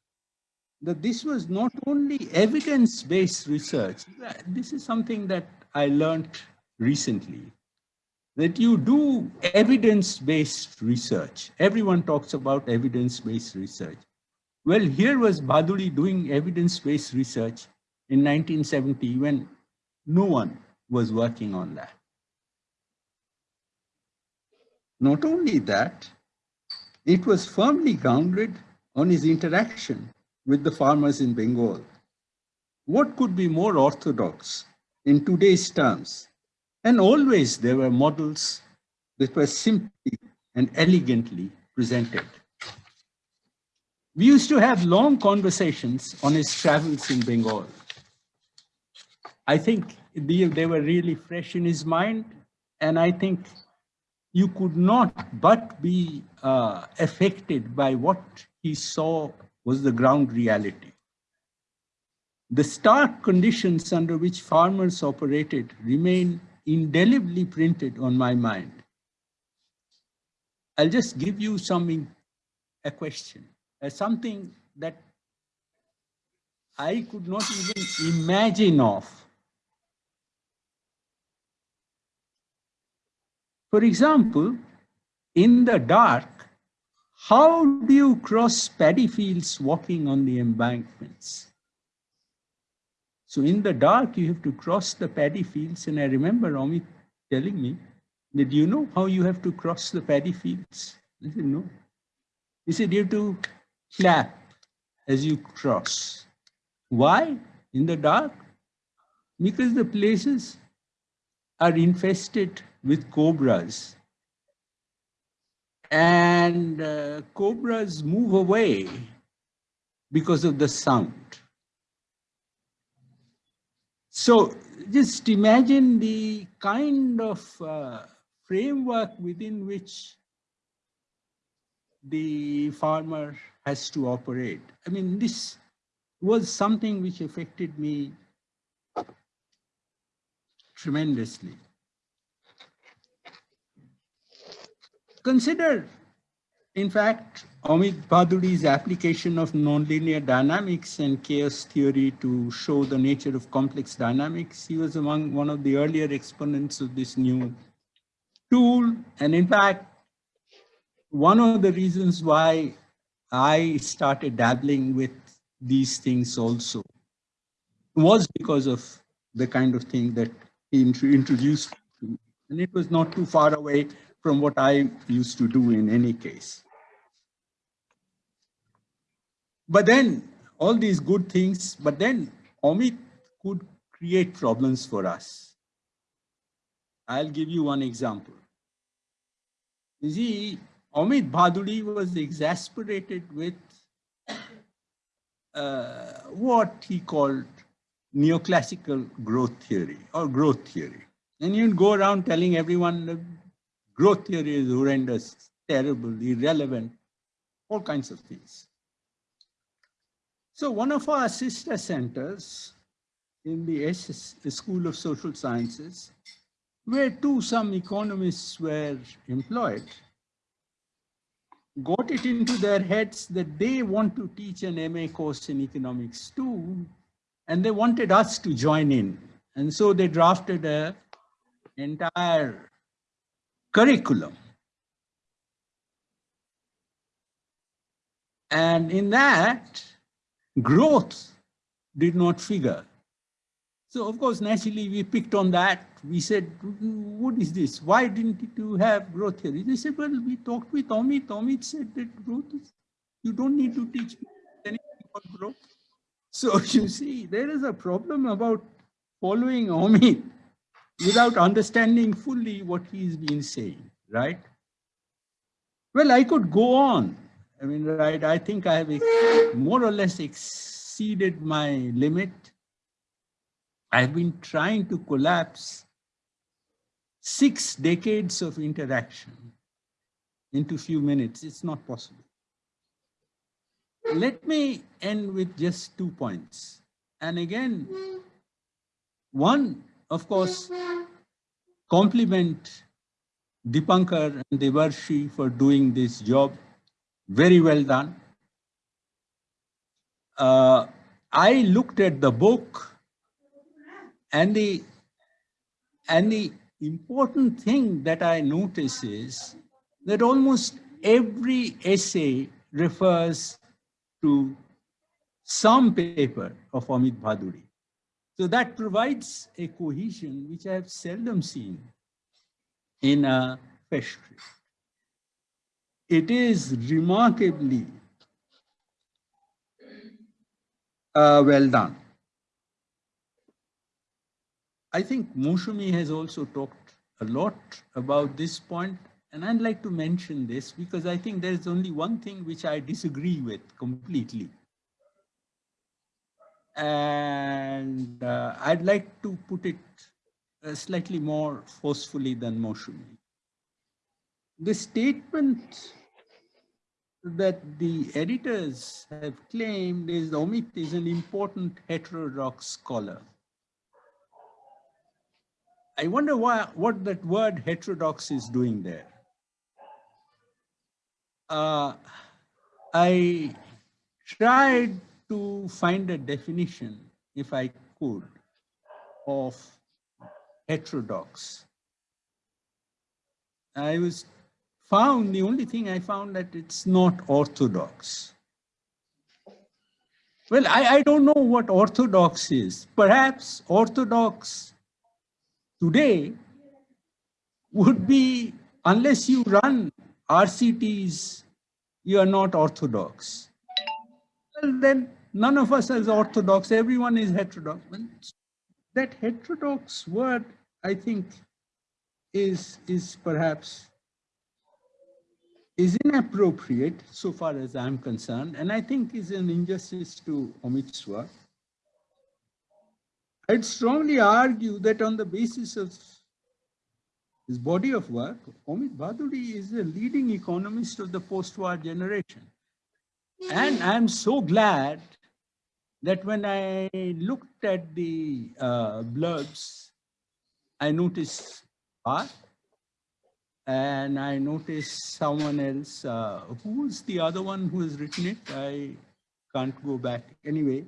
D: that this was not only evidence-based research. This is something that I learned recently that you do evidence-based research. Everyone talks about evidence-based research. Well, here was Bhaduri doing evidence-based research in 1970 when no one was working on that. Not only that, it was firmly grounded on his interaction with the farmers in Bengal. What could be more orthodox in today's terms and always there were models that were simply and elegantly presented. We used to have long conversations on his travels in Bengal. I think they were really fresh in his mind, and I think you could not but be uh, affected by what he saw was the ground reality. The stark conditions under which farmers operated remain indelibly printed on my mind. I'll just give you something, a question, uh, something that I could not even imagine of. For example, in the dark, how do you cross paddy fields walking on the embankments? So in the dark, you have to cross the paddy fields. And I remember Amit telling me, that you know how you have to cross the paddy fields? I said, no. He said, you have to clap as you cross. Why? In the dark? Because the places are infested with cobras. And uh, cobras move away because of the sound. So just imagine the kind of uh, framework within which the farmer has to operate. I mean, this was something which affected me tremendously. Consider, in fact, Amit Bhaduri's application of nonlinear dynamics and chaos theory to show the nature of complex dynamics. He was among one of the earlier exponents of this new tool. And in fact, one of the reasons why I started dabbling with these things also was because of the kind of thing that he introduced And it was not too far away from what I used to do in any case. But then all these good things, but then Amit could create problems for us. I'll give you one example. You see, Amit Bhaduri was exasperated with uh, what he called neoclassical growth theory or growth theory. And you'd go around telling everyone growth theory is horrendous, terrible, irrelevant, all kinds of things. So one of our sister centers in the SS, the School of Social Sciences, where too some economists were employed, got it into their heads that they want to teach an MA course in economics too, and they wanted us to join in. And so they drafted a entire curriculum. And in that, growth did not figure. So of course, naturally, we picked on that. We said, what is this? Why didn't you have growth theory? They said, well, we talked with Amit. Amit said that growth is, you don't need to teach anything about growth. So [LAUGHS] you see, there is a problem about following Amit without understanding fully what he's been saying, right? Well, I could go on. I mean, right, I think I have more or less exceeded my limit. I've been trying to collapse six decades of interaction into few minutes. It's not possible. Let me end with just two points. And again, one, of course, compliment Dipankar and Debarshi for doing this job. Very well done. Uh, I looked at the book and the, and the important thing that I notice is that almost every essay refers to some paper of Amit Bhaduri. So that provides a cohesion which I have seldom seen in a pastry. It is remarkably uh, well done. I think Moushumi has also talked a lot about this point, and I'd like to mention this because I think there's only one thing which I disagree with completely. And uh, I'd like to put it uh, slightly more forcefully than Moushumi. The statement that the editors have claimed is Amit is an important heterodox scholar. I wonder why, what that word heterodox is doing there. Uh, I tried to find a definition, if I could, of heterodox. I was found, the only thing I found that it's not orthodox. Well, I, I don't know what orthodox is. Perhaps orthodox today would be, unless you run RCTs, you are not orthodox. Well, then none of us is orthodox, everyone is heterodox. That heterodox word, I think, is, is perhaps is inappropriate so far as I'm concerned, and I think is an injustice to Amit's work. I'd strongly argue that on the basis of his body of work, Amit Bhaduri is a leading economist of the post-war generation. And I'm so glad that when I looked at the uh, blurbs, I noticed Barth, and I noticed someone else. Uh, who's the other one who has written it? I can't go back. Anyway,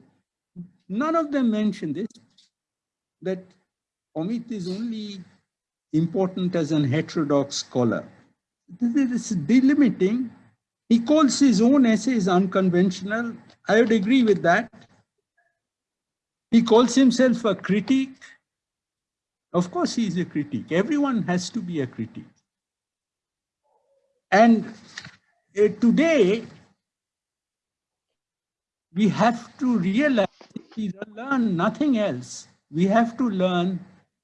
D: none of them mentioned this, that Amit is only important as an heterodox scholar. This is delimiting. He calls his own essays unconventional. I would agree with that. He calls himself a critic. Of course, he is a critic. Everyone has to be a critic. And uh, today, we have to realize We learn nothing else. We have to learn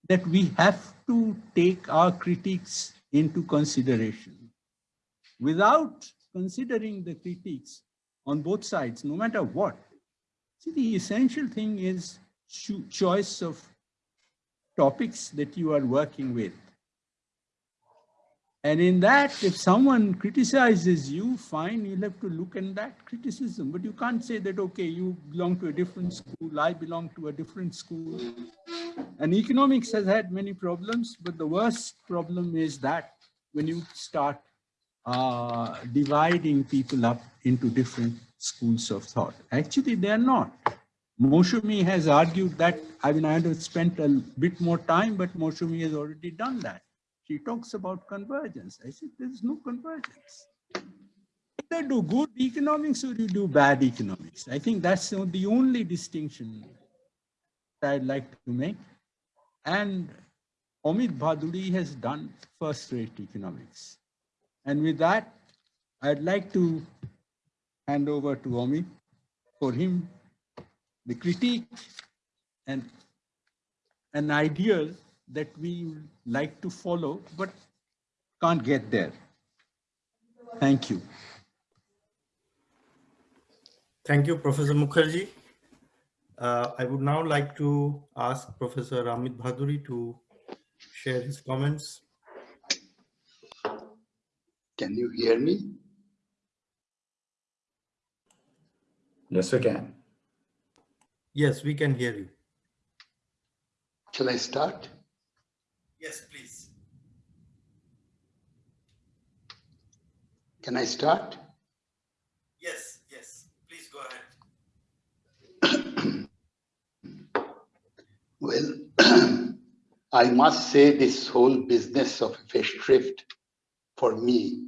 D: that we have to take our critics into consideration. Without considering the critics on both sides, no matter what, see the essential thing is cho choice of topics that you are working with. And in that, if someone criticizes you, fine, you'll have to look at that criticism. But you can't say that, okay, you belong to a different school, I belong to a different school. And economics has had many problems, but the worst problem is that when you start uh, dividing people up into different schools of thought. Actually, they're not. Moushumi has argued that, I mean, I have spent a bit more time, but Moushumi has already done that she talks about convergence. I said, there's no convergence. Either do good economics or you do bad economics. I think that's the only distinction that I'd like to make. And Amit Bhaduri has done first-rate economics. And with that, I'd like to hand over to Amit for him the critique and an ideal that we like to follow, but can't get there. Thank you.
A: Thank you, Professor Mukherjee. Uh, I would now like to ask Professor Amit Bhaduri to share his comments.
E: Can you hear me?
F: Yes, we can.
A: Yes, we can hear you.
E: Shall I start?
A: Yes, please.
E: Can I start?
A: Yes, yes, please go ahead. [CLEARS THROAT]
E: Well, [CLEARS THROAT] I must say this whole business of Festschrift for me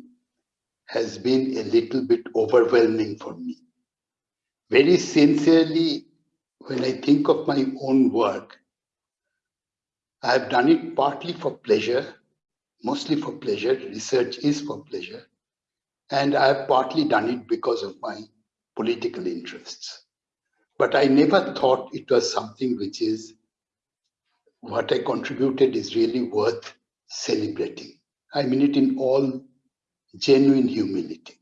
E: has been a little bit overwhelming for me. Very sincerely, when I think of my own work, I have done it partly for pleasure, mostly for pleasure. Research is for pleasure. And I have partly done it because of my political interests. But I never thought it was something which is what I contributed is really worth celebrating. I mean it in all genuine humility.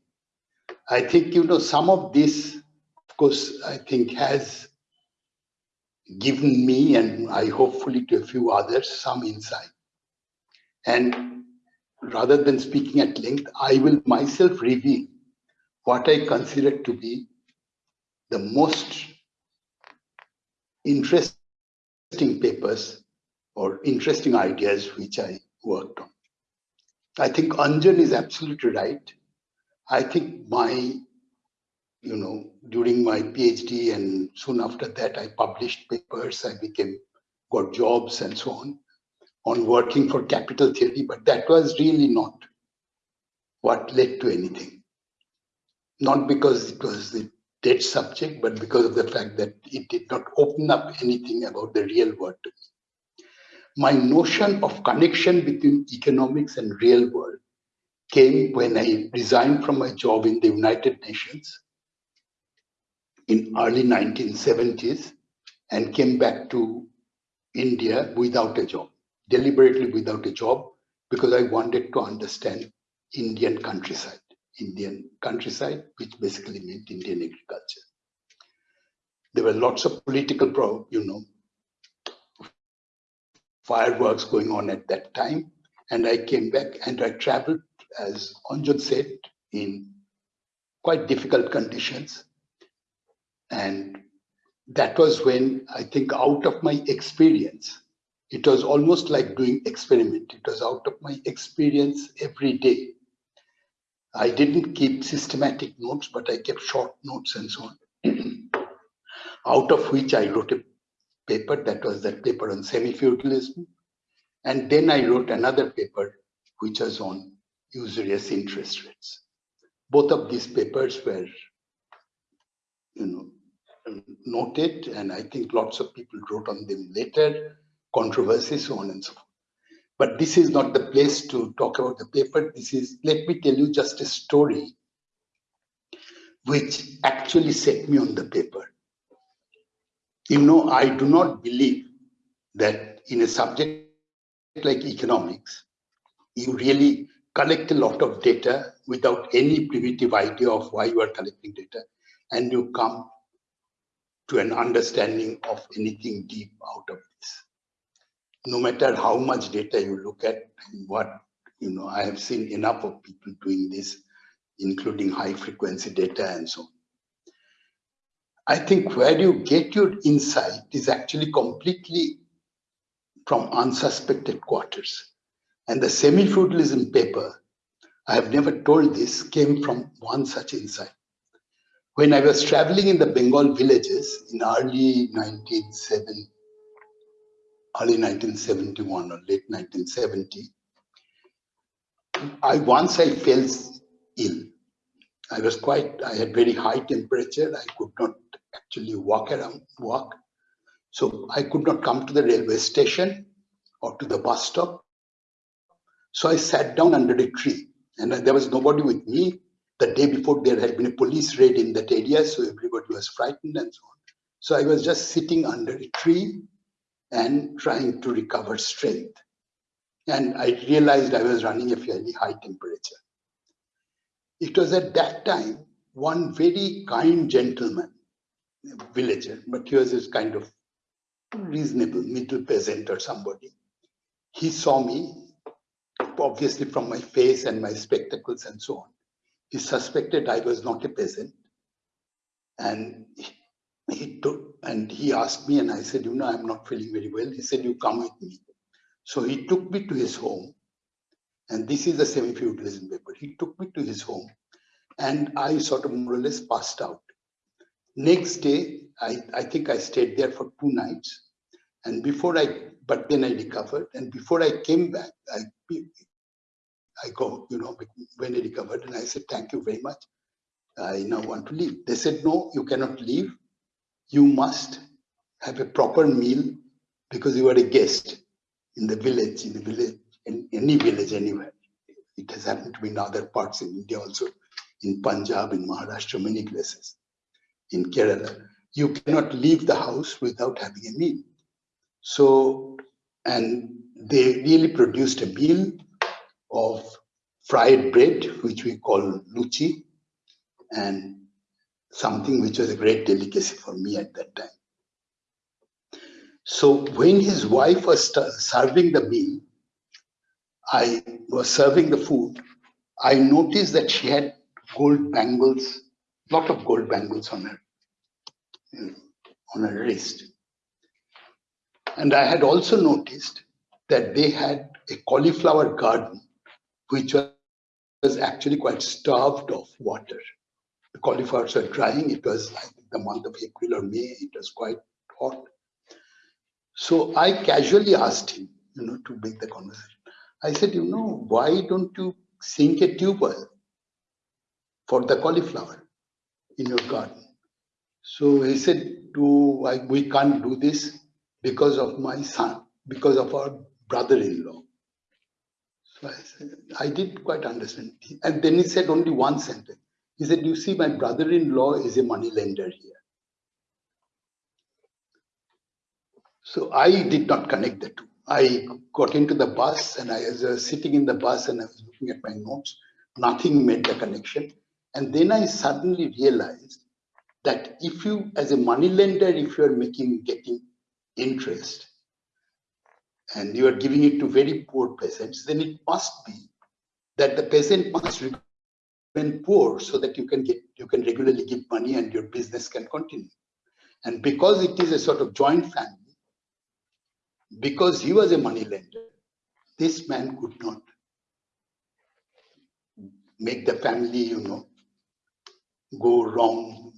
E: I think, you know, some of this, course, I think has given me and I hopefully to a few others some insight. And rather than speaking at length, I will myself reveal what I consider to be the most interesting papers or interesting ideas which I worked on. I think Anjan is absolutely right. I think my you know, during my PhD and soon after that, I published papers, I became, got jobs and so on, on working for capital theory, but that was really not what led to anything. Not because it was the dead subject, but because of the fact that it did not open up anything about the real world to me. My notion of connection between economics and real world came when I resigned from my job in the United Nations in early 1970s and came back to India without a job, deliberately without a job, because I wanted to understand Indian countryside, Indian countryside, which basically meant Indian agriculture. There were lots of political, you know, fireworks going on at that time. And I came back and I traveled, as Anjan said, in quite difficult conditions and that was when I think out of my experience, it was almost like doing experiment. It was out of my experience every day. I didn't keep systematic notes, but I kept short notes and so on. [CLEARS THROAT] out of which I wrote a paper, that was that paper on semi-feudalism. And then I wrote another paper, which was on usurious interest rates. Both of these papers were, you know, noted, and I think lots of people wrote on them later, controversies, so on and so forth. But this is not the place to talk about the paper. This is, let me tell you just a story which actually set me on the paper. you know, I do not believe that in a subject like economics, you really collect a lot of data without any primitive idea of why you are collecting data, and you come to an understanding of anything deep out of this. No matter how much data you look at what, you know, I have seen enough of people doing this, including high frequency data and so on. I think where you get your insight is actually completely from unsuspected quarters. And the semi-feudalism paper, I have never told this, came from one such insight. When I was traveling in the Bengal villages in early 1970, early 1971 or late 1970, I once I fell ill. I was quite, I had very high temperature. I could not actually walk around, walk. So I could not come to the railway station or to the bus stop. So I sat down under a tree and there was nobody with me. The day before there had been a police raid in that area, so everybody was frightened and so on. So I was just sitting under a tree and trying to recover strength. And I realized I was running a fairly high temperature. It was at that time one very kind gentleman, villager, but he was this kind of reasonable middle peasant or somebody. He saw me obviously from my face and my spectacles and so on. He suspected I was not a peasant. And he, took and he asked me, and I said, you know, I'm not feeling very well. He said, you come with me. So he took me to his home. And this is a semi-feudalism paper. He took me to his home and I sort of more or less passed out. Next day, I, I think I stayed there for two nights. And before I, but then I recovered. And before I came back, I I go, you know, when I recovered, and I said, thank you very much. I now want to leave. They said, no, you cannot leave. You must have a proper meal because you are a guest in the village, in the village, in any village anywhere. It has happened to be in other parts in India also, in Punjab, in Maharashtra, many places, in Kerala. You cannot leave the house without having a meal. So, and they really produced a meal of fried bread, which we call luchi, and something which was a great delicacy for me at that time. So when his wife was serving the meal, I was serving the food, I noticed that she had gold bangles, lot of gold bangles on her, on her wrist. And I had also noticed that they had a cauliflower garden which was actually quite starved of water. The cauliflowers were drying. It was, I think, the month of April or May. It was quite hot. So I casually asked him, you know, to make the conversation. I said, you know, why don't you sink a tube well for the cauliflower in your garden? So he said, to, I, we can't do this because of my son, because of our brother-in-law. I didn't quite understand. And then he said only one sentence. He said, you see, my brother-in-law is a money lender here. So I did not connect the two. I got into the bus and I was uh, sitting in the bus and I was looking at my notes. Nothing made the connection. And then I suddenly realized that if you, as a money lender, if you are making, getting interest, and you are giving it to very poor peasants, then it must be that the peasant must remain poor so that you can get you can regularly give money and your business can continue. And because it is a sort of joint family, because he was a money lender, this man could not make the family, you know, go wrong,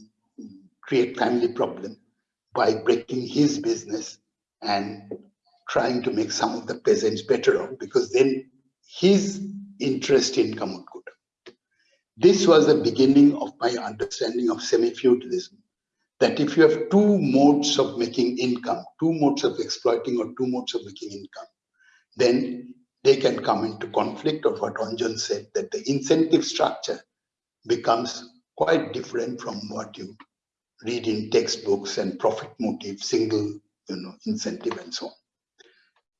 E: create family problem by breaking his business and trying to make some of the peasants better off because then his interest income would go down. This was the beginning of my understanding of semi-feudalism, that if you have two modes of making income, two modes of exploiting or two modes of making income, then they can come into conflict of what Anjan said, that the incentive structure becomes quite different from what you read in textbooks and profit motive, single, you know, incentive and so on.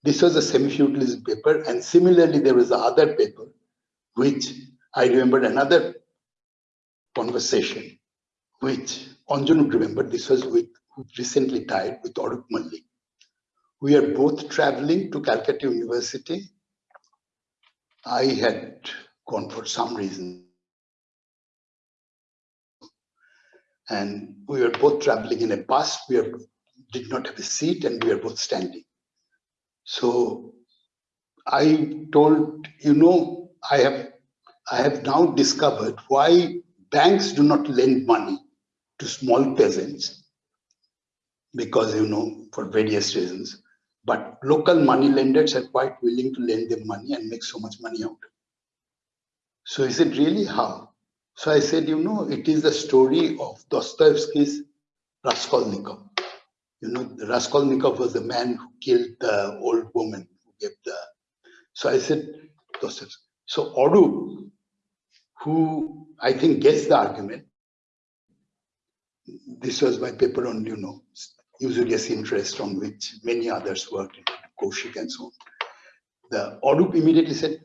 E: This was a semi-feudalism paper. And similarly, there was the other paper, which I remember another conversation, which Anjan remembered. This was with recently died with Arup Mallik. We are both traveling to Calcutta University. I had gone for some reason. And we were both traveling in a bus. We are, did not have a seat and we were both standing. So I told, you know, I have, I have now discovered why banks do not lend money to small peasants because, you know, for various reasons. But local money lenders are quite willing to lend them money and make so much money out. So he said, really how? So I said, you know, it is the story of Dostoevsky's Raskolnikov. You know, Raskolnikov was the man who killed the old woman who gave the. So I said. So Arup, who I think gets the argument, this was my paper on, you know, usurious interest on which many others worked, Kaushik and so on. The Arup immediately said,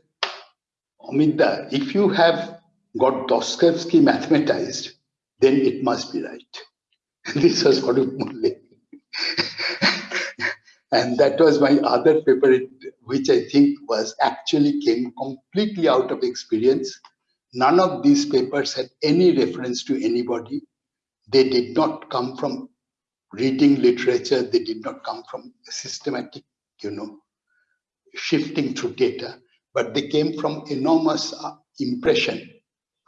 E: Amida, if you have got Dostoevsky mathematized, then it must be right. [LAUGHS] this was Arup Mallik. [LAUGHS] and that was my other paper, which I think was actually came completely out of experience. None of these papers had any reference to anybody. They did not come from reading literature. They did not come from systematic, you know, shifting through data, but they came from enormous uh, impression,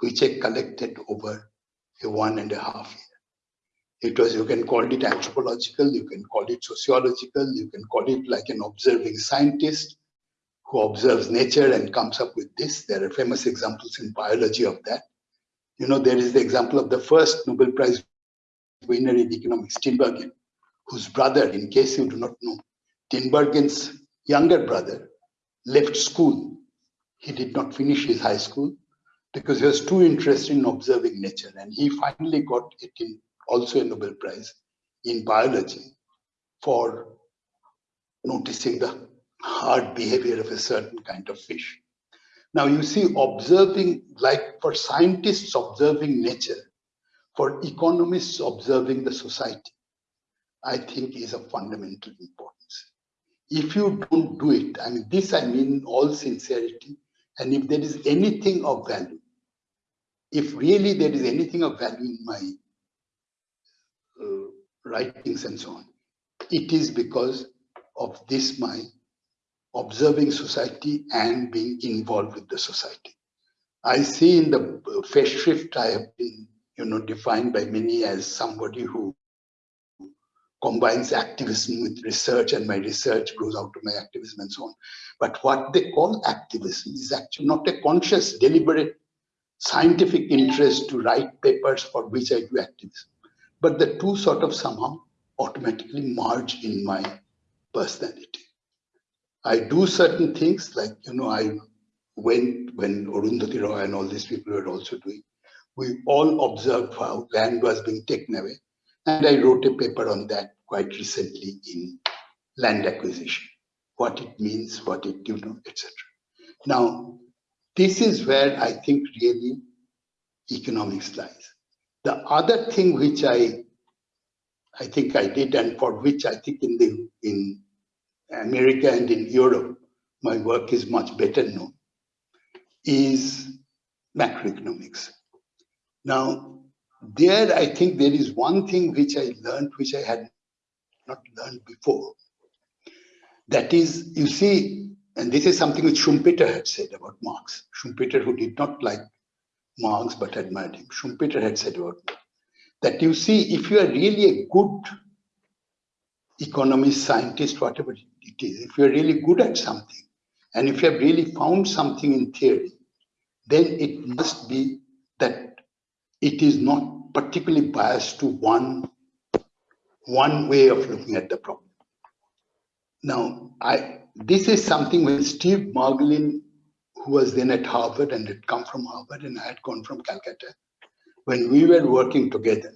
E: which I collected over a one and a half year. It was, you can call it anthropological, you can call it sociological, you can call it like an observing scientist who observes nature and comes up with this. There are famous examples in biology of that. You know, there is the example of the first Nobel Prize winner in economics, Tinbergen, whose brother, in case you do not know, Tinbergen's younger brother left school. He did not finish his high school because he was too interested in observing nature. And he finally got it in also a Nobel Prize in biology for noticing the hard behavior of a certain kind of fish. Now you see observing, like for scientists observing nature, for economists observing the society, I think is of fundamental importance. If you don't do it, I mean, this I mean all sincerity, and if there is anything of value, if really there is anything of value in my writings and so on, it is because of this my observing society and being involved with the society. I see in the uh, shift I have been you know, defined by many as somebody who combines activism with research and my research goes out to my activism and so on. But what they call activism is actually not a conscious, deliberate scientific interest to write papers for which I do activism. But the two sort of somehow automatically merge in my personality. I do certain things like, you know, I went when Arundhati Roy and all these people were also doing we all observed how land was being taken away. And I wrote a paper on that quite recently in land acquisition, what it means, what it, you know, etc. Now, this is where I think really economics lies. The other thing which I, I think I did, and for which I think in the in America and in Europe, my work is much better known, is macroeconomics. Now, there I think there is one thing which I learned, which I had not learned before. That is, you see, and this is something which Schumpeter had said about Marx. Schumpeter, who did not like Marx but admired him, Schumpeter had said about me, that you see, if you are really a good economist, scientist, whatever it is, if you are really good at something, and if you have really found something in theory, then it must be that it is not particularly biased to one, one way of looking at the problem. Now, I this is something when Steve Marglin, who was then at Harvard and had come from Harvard and I had gone from Calcutta, when we were working together,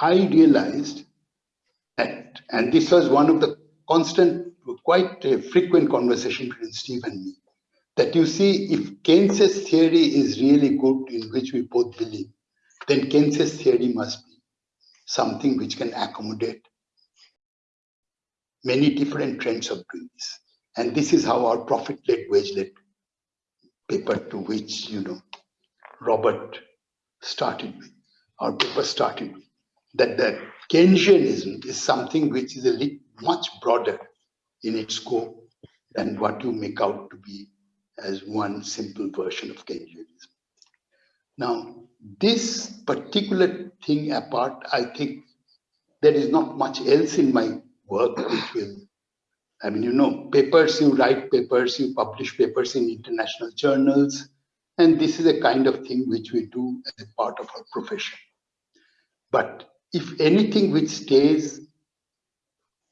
E: I realized that, and this was one of the constant, quite frequent conversation between Steve and me, that you see if Keynes's theory is really good, in which we both believe, then Keynes's theory must be something which can accommodate many different trends of doing this. And this is how our profit-led, wage-led paper to which, you know, Robert started with, our paper started with, that the Keynesianism is something which is a much broader in its scope than what you make out to be as one simple version of Keynesianism. Now, this particular thing apart, I think there is not much else in my work which will, I mean, you know, papers, you write papers, you publish papers in international journals, and this is a kind of thing which we do as a part of our profession. But if anything which stays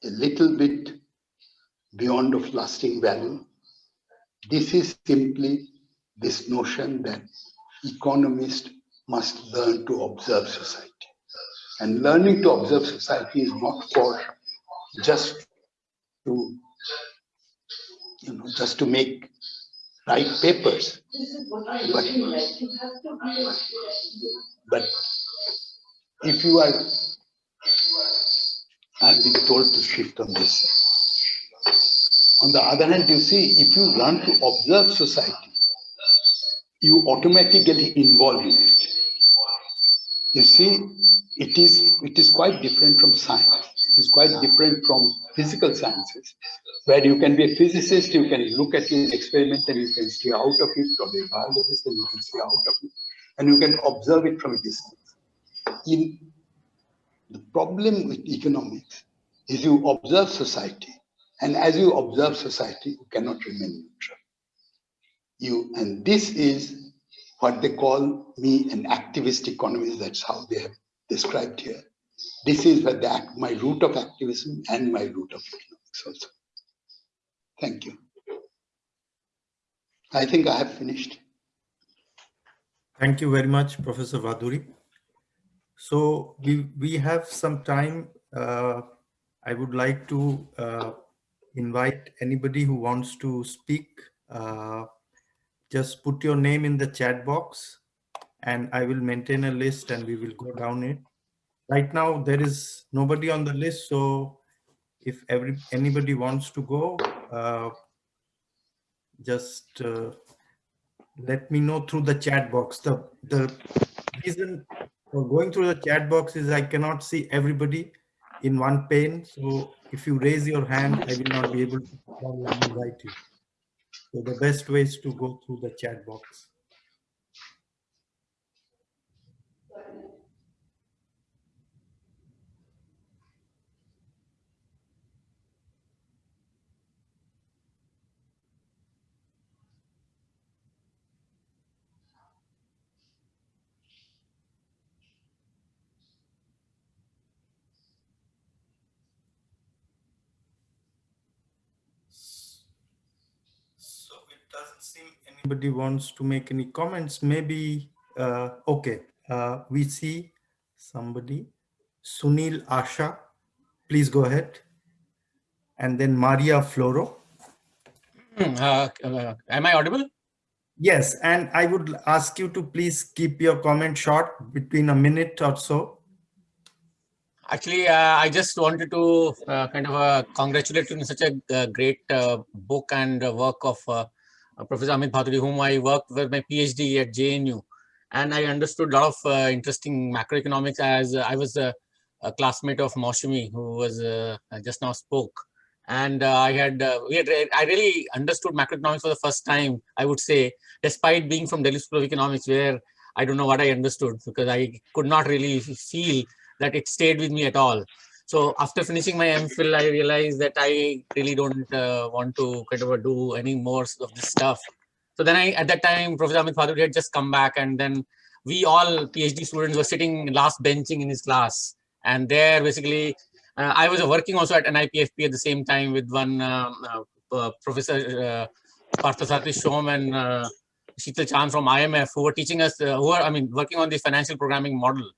E: a little bit beyond of lasting value, this is simply this notion that economists must learn to observe society. And learning to observe society is not for just to, you know, just to make write papers. But, but if you are, I'm being told to shift on this. On the other hand, you see, if you learn to observe society, you automatically involve in it. You see, it is, it is quite different from science. It is quite different from physical sciences, where you can be a physicist, you can look at an experiment and you can see out of it, or a biologist and you can see out of it, and you can observe it from a distance. In the problem with economics is you observe society and as you observe society, you cannot remain neutral. You, and this is what they call me an activist economist. That's how they have described here. This is the, my root of activism and my root of economics also. Thank you. I think I have finished.
A: Thank you very much, Professor Bhaduri. So we, we have some time. Uh, I would like to uh, invite anybody who wants to speak. Uh, just put your name in the chat box and I will maintain a list and we will go down it. Right now, there is nobody on the list. So if every anybody wants to go, uh, just uh, let me know through the chat box. The, the reason for going through the chat box is I cannot see everybody in one pane. So if you raise your hand, I will not be able to invite you. So the best way is to go through the chat box. Anybody wants to make any comments. Maybe, uh, okay, uh, we see somebody, Sunil Ashra, please go ahead. And then Maria Floro.
G: Hmm, uh, uh, am I audible?
A: Yes, and I would ask you to please keep your comment short between a minute or so.
G: Actually, uh, I just wanted to uh, kind of uh, congratulate you on such a uh, great book and work of uh, Professor Amit Bhaduri, whom I worked with my PhD at JNU. And I understood a lot of uh, interesting macroeconomics as uh, I was a, a, classmate of Moushumi, who was just now spoke. And I had, we had, I really understood macroeconomics for the first time, I would say, despite being from Delhi School of Economics, where I don't know what I understood because I could not really feel that it stayed with me at all. So after finishing my MPhil, I realized that I really don't uh, want to kind of do any more of this stuff. So then I, at that time, Professor Amit Bhaduri had just come back and then we all PhD students were sitting last benching in his class. And there basically, uh, I was working also at NIPFP at the same time with one um, uh, uh, Professor uh, Parthasarathy Shome and uh, Sheetal Chand from IMF who were teaching us, uh, who are, I mean, working on the financial programming model.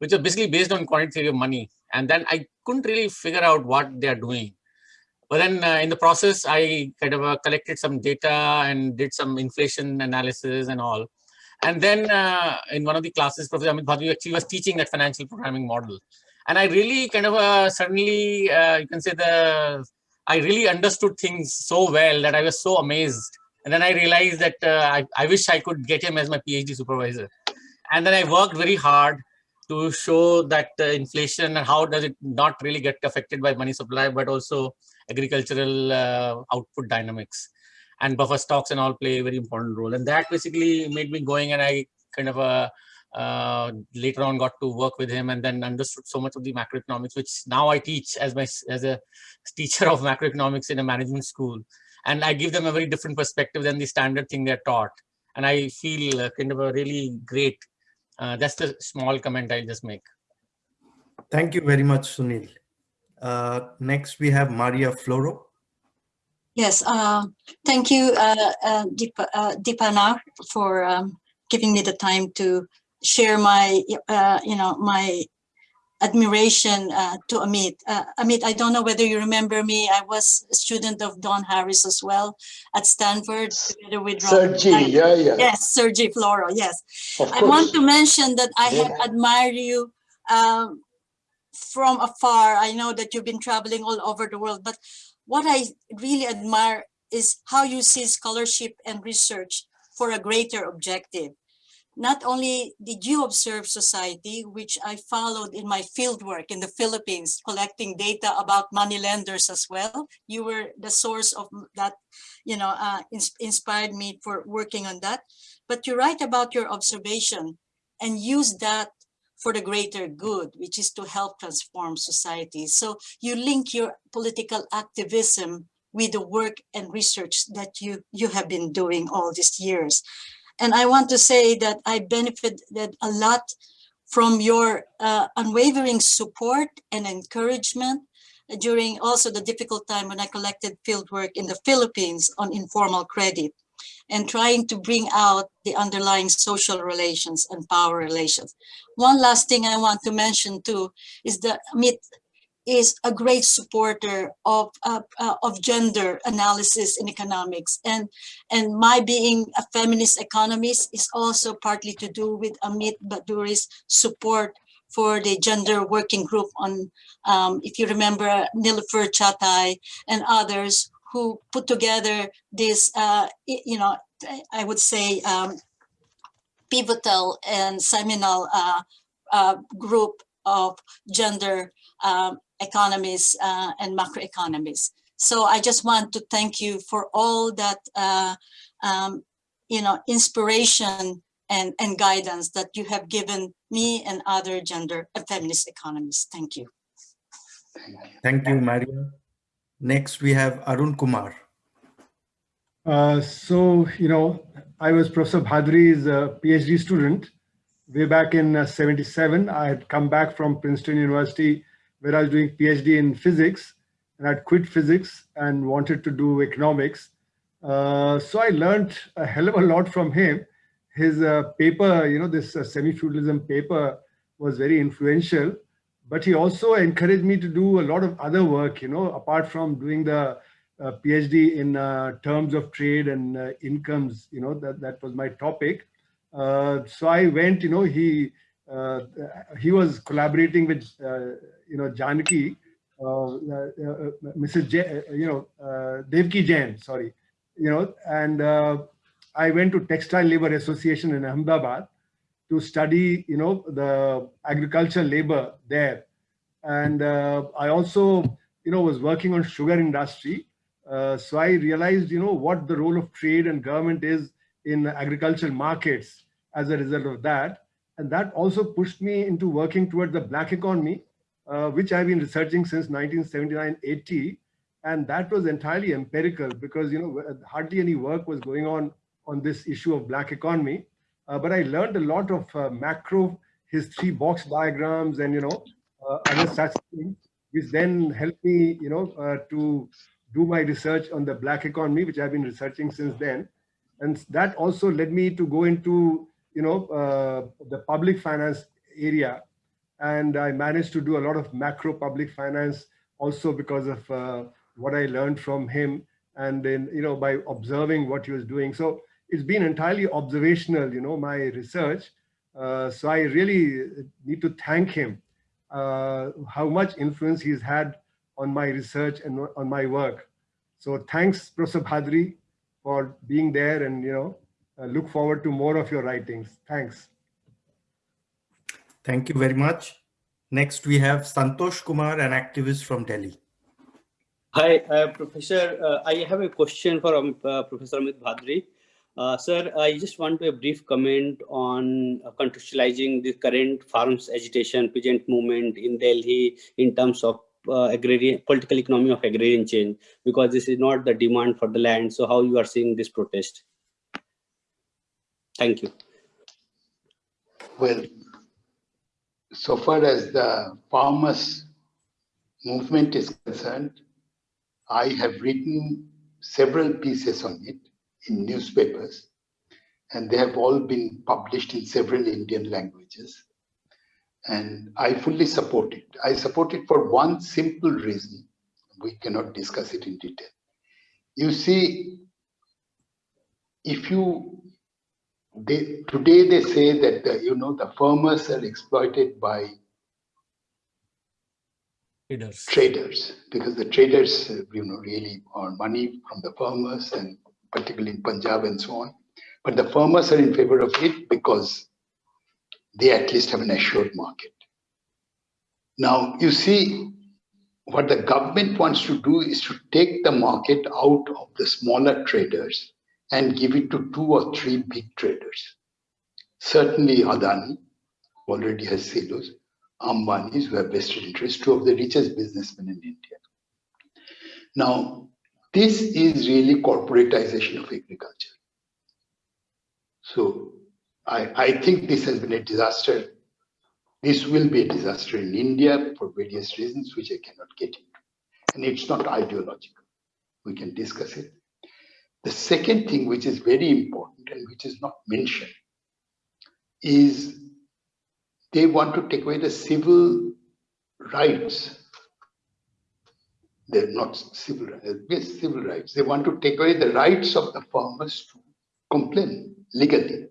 G: Which are basically based on quantitative theory of money. And then I couldn't really figure out what they are doing. But then uh, in the process, I kind of uh, collected some data and did some inflation analysis and all. And then uh, in one of the classes, Professor Amit Bhaduri actually was teaching that financial programming model. And I really kind of uh, suddenly, uh, you can say the, I really understood things so well that I was so amazed. And then I realized that uh, I, I wish I could get him as my PhD supervisor. And then I worked very hard to show that uh, inflation and how does it not really get affected by money supply, but also agricultural uh, output dynamics and buffer stocks and all play a very important role. And that basically made me going and I kind of uh, uh, later on got to work with him and then understood so much of the macroeconomics, which now I teach as my as a teacher of macroeconomics in a management school. And I give them a very different perspective than the standard thing they're taught. And I feel uh, kind of a really great. Uh, that's the small comment I'll just make.
A: Thank you very much, Sunil. Uh, next, we have Maria Floro.
H: Yes, uh, thank you, uh, uh, Deepa, uh, Deepana, for um, giving me the time to share my, uh, you know, my admiration uh, to Amit. Uh, Amit, I don't know whether you remember me. I was a student of Don Harris as well at Stanford together with Sagri,
E: yeah, yeah.
H: Yes, Sagri Floro, yes.
E: Of
H: I want to mention that I have admired you um, from afar. I know that you've been traveling all over the world, but what I really admire is how you see scholarship and research for a greater objective. Not only did you observe society, which I followed in my fieldwork in the Philippines, collecting data about money lenders as well. You were the source of that, you know, uh, ins- inspired me for working on that. But you write about your observation and use that for the greater good, which is to help transform society. So you link your political activism with the work and research that you, you have been doing all these years. And I want to say that I benefited a lot from your uh, unwavering support and encouragement during also the difficult time when I collected fieldwork in the Philippines on informal credit and trying to bring out the underlying social relations and power relations. One last thing I want to mention too is that Amit is a great supporter of uh, uh, of gender analysis in economics, and and my being a feminist economist is also partly to do with Amit Bhaduri's support for the gender working group on, um, if you remember, Nilufer Cagatay and others who put together this, uh, you know, I would say um, pivotal and seminal uh, uh, group of gender um, economists uh, and macroeconomists. So I just want to thank you for all that, uh, um, you know, inspiration and, and guidance that you have given me and other gender and feminist economists. Thank you.
A: Thank you, Maria. Next, we have Arun Kumar.
I: Uh, so, you know, I was Professor Bhaduri's uh, PhD student way back in uh, 77. I had come back from Princeton University where I was doing PhD in physics and I'd quit physics and wanted to do economics. Uh, so I learned a hell of a lot from him. His uh, paper, you know, this uh, semi-feudalism paper was very influential, but he also encouraged me to do a lot of other work, you know, apart from doing the uh, PhD in uh, terms of trade and uh, incomes, you know, that, that was my topic. So I went, you know, he he was collaborating with, you know, Janaki, uh, uh, Mrs. J, you know, uh, Devaki Jain, sorry, you know, and uh, I went to Textile Labor Association in Ahmedabad to study, you know, the agricultural labor there. And uh, I also, you know, was working on sugar industry. Uh, so I realized, you know, what the role of trade and government is in agricultural markets as a result of that. And that also pushed me into working towards the black economy, uh, which I've been researching since 1979-80. And that was entirely empirical because, you know, hardly any work was going on on this issue of black economy. Uh, but I learned a lot of uh, macro, his three box diagrams and, you know, uh, other such things, which then helped me, you know, uh, to do my research on the black economy, which I've been researching since then. And that also led me to go into, you know, uh, the public finance area. And I managed to do a lot of macro public finance also because of uh, what I learned from him and then, you know, by observing what he was doing. So it's been entirely observational, you know, my research. Uh, so I really need to thank him, uh, how much influence he's had on my research and on my work. So thanks, Professor Bhaduri, for being there and, you know, uh, look forward to more of your writings. Thanks.
A: Thank you very much. Next, we have Santosh Kumar, an activist from Delhi.
J: Hi, uh, Professor. Uh, I have a question for um, uh, Professor Amit Bhaduri. Uh, sir, I just want to a brief comment on uh, contextualizing the current farms agitation, peasant movement in Delhi in terms of uh, agrarian political economy of agrarian change, because this is not the demand for the land. So how you are seeing this protest? Thank you.
E: Well, so far as the farmers movement is concerned, I have written several pieces on it in newspapers, and they have all been published in several Indian languages. And I fully support it. I support it for one simple reason. We cannot discuss it in detail. You see, if you they, today they say that the, you know the farmers are exploited by
G: Traders.
E: traders because the traders uh, you know really earn money from the farmers and particularly in Punjab and so on. But the farmers are in favor of it because they at least have an assured market. Now you see what the government wants to do is to take the market out of the smaller traders and give it to two or three big traders. Certainly Adani already has silos, Ambani's who have vested interest, two of the richest businessmen in India. Now, this is really corporatization of agriculture. So I, I think this has been a disaster. This will be a disaster in India for various reasons, which I cannot get into. And it's not ideological. We can discuss it. The second thing, which is very important and which is not mentioned, is they want to take away the civil rights. They're not civil rights, civil rights. They want to take away the rights of the farmers to complain legally.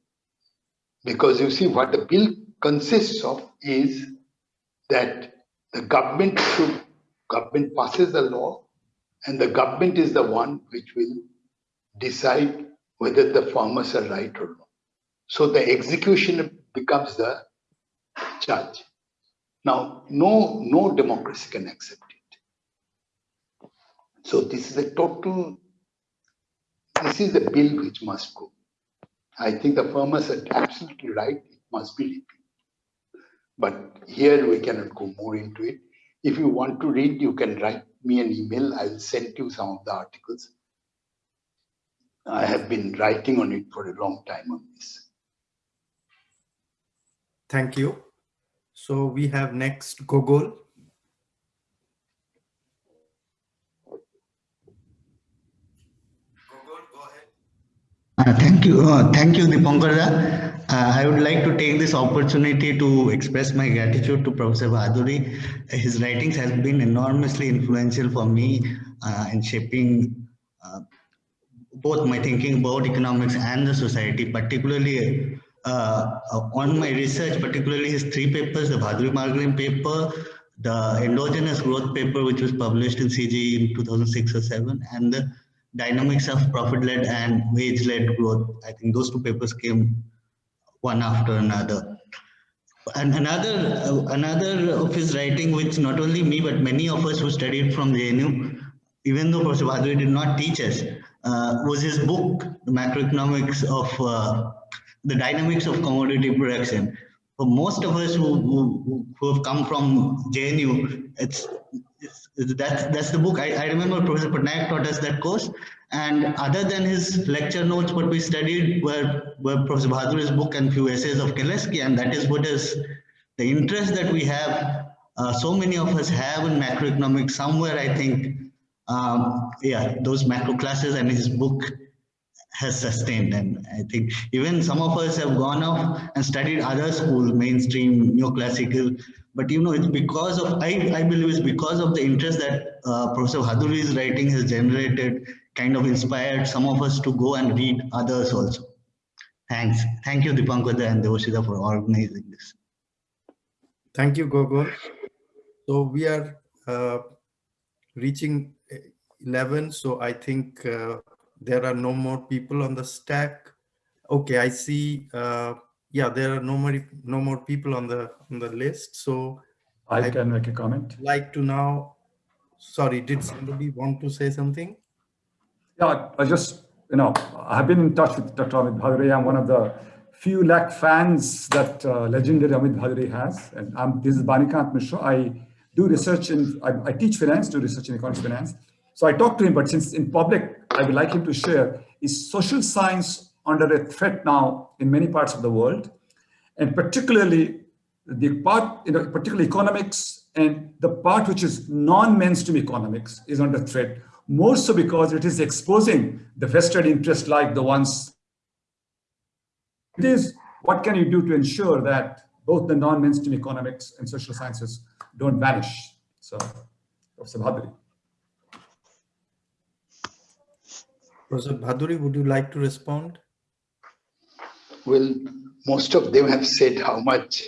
E: Because you see, what the bill consists of is that the government should, government passes the law, and the government is the one which will decide whether the farmers are right or not. So the execution becomes the judge. Now, no, no democracy can accept it. So this is a total, this is the bill which must go. I think the farmers are absolutely right, it must be repealed. But here we cannot go more into it. If you want to read, you can write me an email. I will send you some of the articles. I have been writing on it for a long time on this.
A: Thank you. So we have next Gogol.
K: Uh, thank you. Uh, thank you, Dipankar. Uh, I would like to take this opportunity to express my gratitude to Professor Bhaduri. His writings have been enormously influential for me uh, in shaping uh, both my thinking about economics and the society, particularly uh, on my research, particularly his three papers, the Bhaduri Marglin paper, the endogenous growth paper, which was published in CG in 2006 or 7, and the dynamics of profit-led and wage-led growth. I think those two papers came one after another. And another, uh, another of his writing, which not only me, but many of us who studied from JNU, even though Professor Bhaduri did not teach us, uh, was his book, The Macroeconomics of uh, the Dynamics of Commodity Production. For most of us who, who, who have come from JNU, it's, it's, that's, that's the book. I, I remember Professor Patnaik taught us that course. And other than his lecture notes, what we studied were, were Professor Bhaduri's book and few essays of Kalecki. And that is what is the interest that we have, uh, so many of us have in macroeconomics somewhere, I think, um, yeah, those macro classes and his book has sustained. And I think even some of us have gone off and studied other schools, mainstream, neoclassical. But you know, it's because of, I, I believe it's because of the interest that uh, Professor Bhaduri's writing has generated, kind of inspired some of us to go and read others also. Thanks. Thank you, Dipankar and Devashida for organizing this.
A: Thank you, Gogol. So we are uh, reaching 11. So I think uh, there are no more people on the stack. Okay, I see. Uh, yeah, there are no more no more people on the on the list. So
F: I, I can make a comment.
A: Like to now. Sorry, did somebody want to say something?
F: Yeah, I just you know I've been in touch with Dr. Amit Bhaduri. I'm one of the few lakh fans that uh, legendary Amit Bhaduri has, and I'm, this is Banikanta Mishra. I do research in I, I teach finance, do research in economics finance. So I talked to him, but since in public I would like him to share, is social science under a threat now in many parts of the world? And particularly the part, you know, particularly economics and the part which is non-mainstream economics is under threat, more so because it is exposing the vested interest like the ones. It is, what can you do to ensure that both the non-mainstream economics and social sciences don't vanish? So, Professor Bhaduri.
A: Professor Bhaduri, would you like to respond?
E: Well, most of them have said how much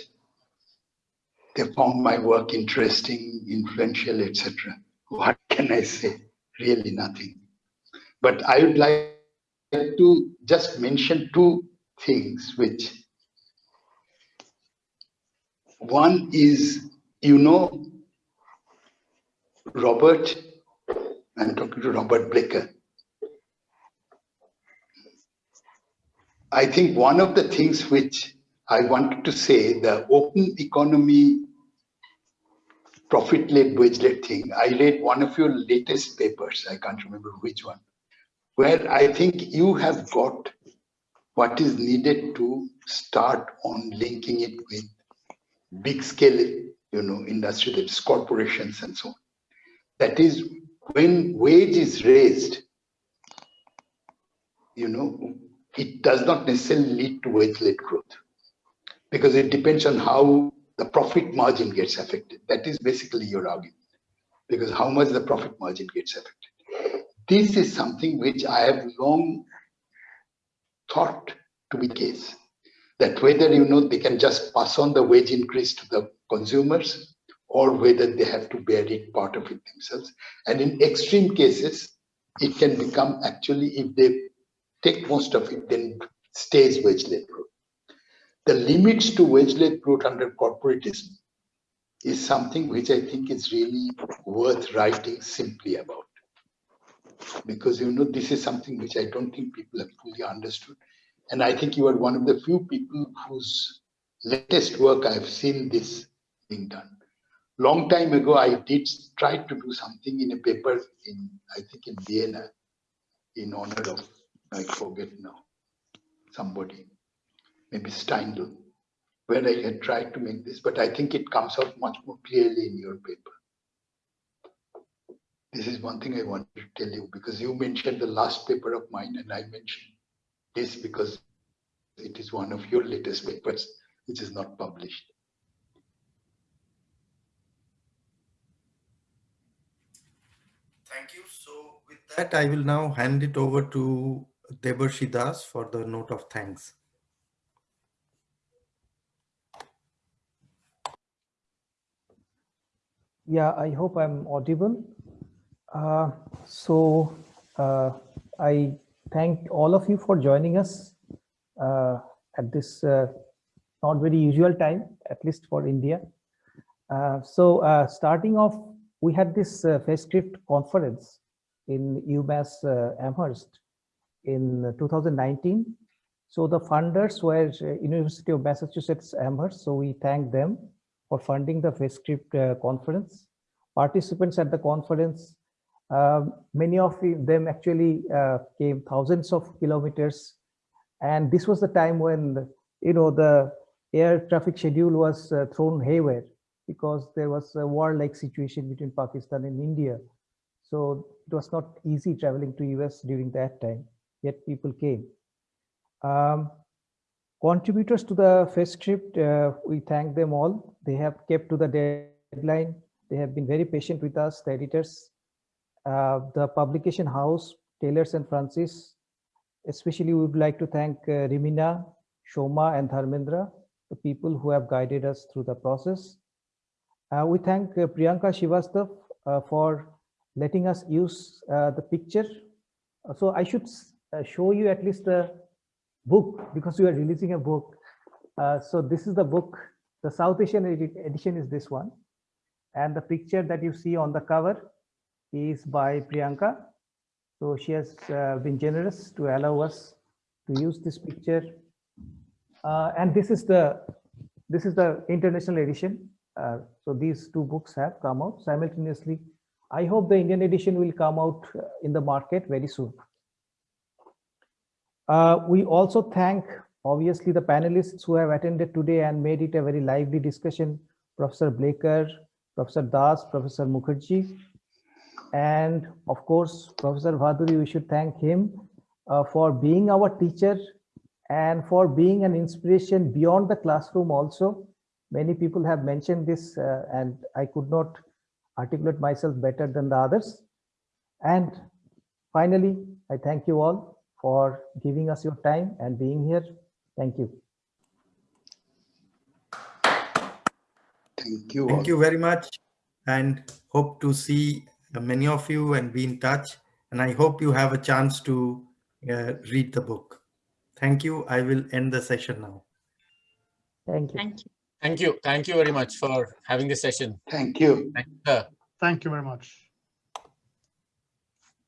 E: they found my work interesting, influential, etc. What can I say? Really nothing. But I would like to just mention two things which one is, you know, Robert, I'm talking to Robert Blecker, I think one of the things which I wanted to say, the open economy profit-led, wage-led thing, I read one of your latest papers, I can't remember which one, where I think you have got what is needed to start on linking it with big scale, you know, industry, that's corporations and so on. That is when wage is raised, you know, it does not necessarily lead to wage-led growth because it depends on how the profit margin gets affected. That is basically your argument because how much the profit margin gets affected. This is something which I have long thought to be the case that whether you know they can just pass on the wage increase to the consumers or whether they have to bear it part of it themselves. And in extreme cases, it can become actually if they take most of it, then stays wage-led growth. The limits to wage-led growth under corporatism is something which I think is really worth writing simply about. Because you know, this is something which I don't think people have fully understood. And I think you are one of the few people whose latest work I've seen this being done. Long time ago, I did try to do something in a paper in, I think in Vienna, in honor of I forget now, somebody, maybe Steindl, where I had tried to make this, but I think it comes out much more clearly in your paper. This is one thing I wanted to tell you because you mentioned the last paper of mine and I mentioned this because it is one of your latest papers which is not published.
A: Thank you. So with that, I will now hand it over to Debarshi Das for the note of thanks.
L: Yeah, I hope I'm audible. Uh, so uh, I thank all of you for joining us uh, at this uh, not very usual time, at least for India. Uh, so uh, starting off, we had this Festschrift conference in UMass Amherst in 2019. So the funders were uh, University of Massachusetts Amherst. So we thank them for funding the Festschrift uh, conference. Participants at the conference, uh, many of them actually uh, came thousands of kilometers. And this was the time when, you know, the air traffic schedule was uh, thrown haywire because there was a war-like situation between Pakistan and India. So it was not easy traveling to US during that time. Yet people came. Um, contributors to the script, uh, we thank them all. They have kept to the deadline. They have been very patient with us, the editors, uh, the publication house, Taylors and Francis. Especially, we would like to thank uh, Rimina, Shoma, and Dharmendra, the people who have guided us through the process. Uh, we thank uh, Priyanka Shivastav uh, for letting us use uh, the picture. Uh, So I should show you at least the book because we are releasing a book. Uh, So this is the book. The South Asian edition is this one. And the picture that you see on the cover is by Priyanka. So she has uh, been generous to allow us to use this picture. Uh, And this is the, this is the international edition. Uh, So these two books have come out simultaneously. I hope the Indian edition will come out uh, in the market very soon. Uh, we also thank, obviously, the panelists who have attended today and made it a very lively discussion. Professor Blecker, Professor Das, Professor Mukherjee, and of course, Professor Bhaduri, we should thank him uh, for being our teacher and for being an inspiration beyond the classroom also. Many people have mentioned this uh, and I could not articulate myself better than the others. And finally, I thank you all for giving us your time and being here. Thank you.
E: Thank you. all.
A: Thank you very much and hope to see uh, many of you and be in touch. And I hope you have a chance to uh, read the book. Thank you. I will end the session now.
L: Thank you.
C: Thank you.
G: Thank you. Thank you very much for having this session.
E: Thank you.
G: Thank you.
M: Thank you very much.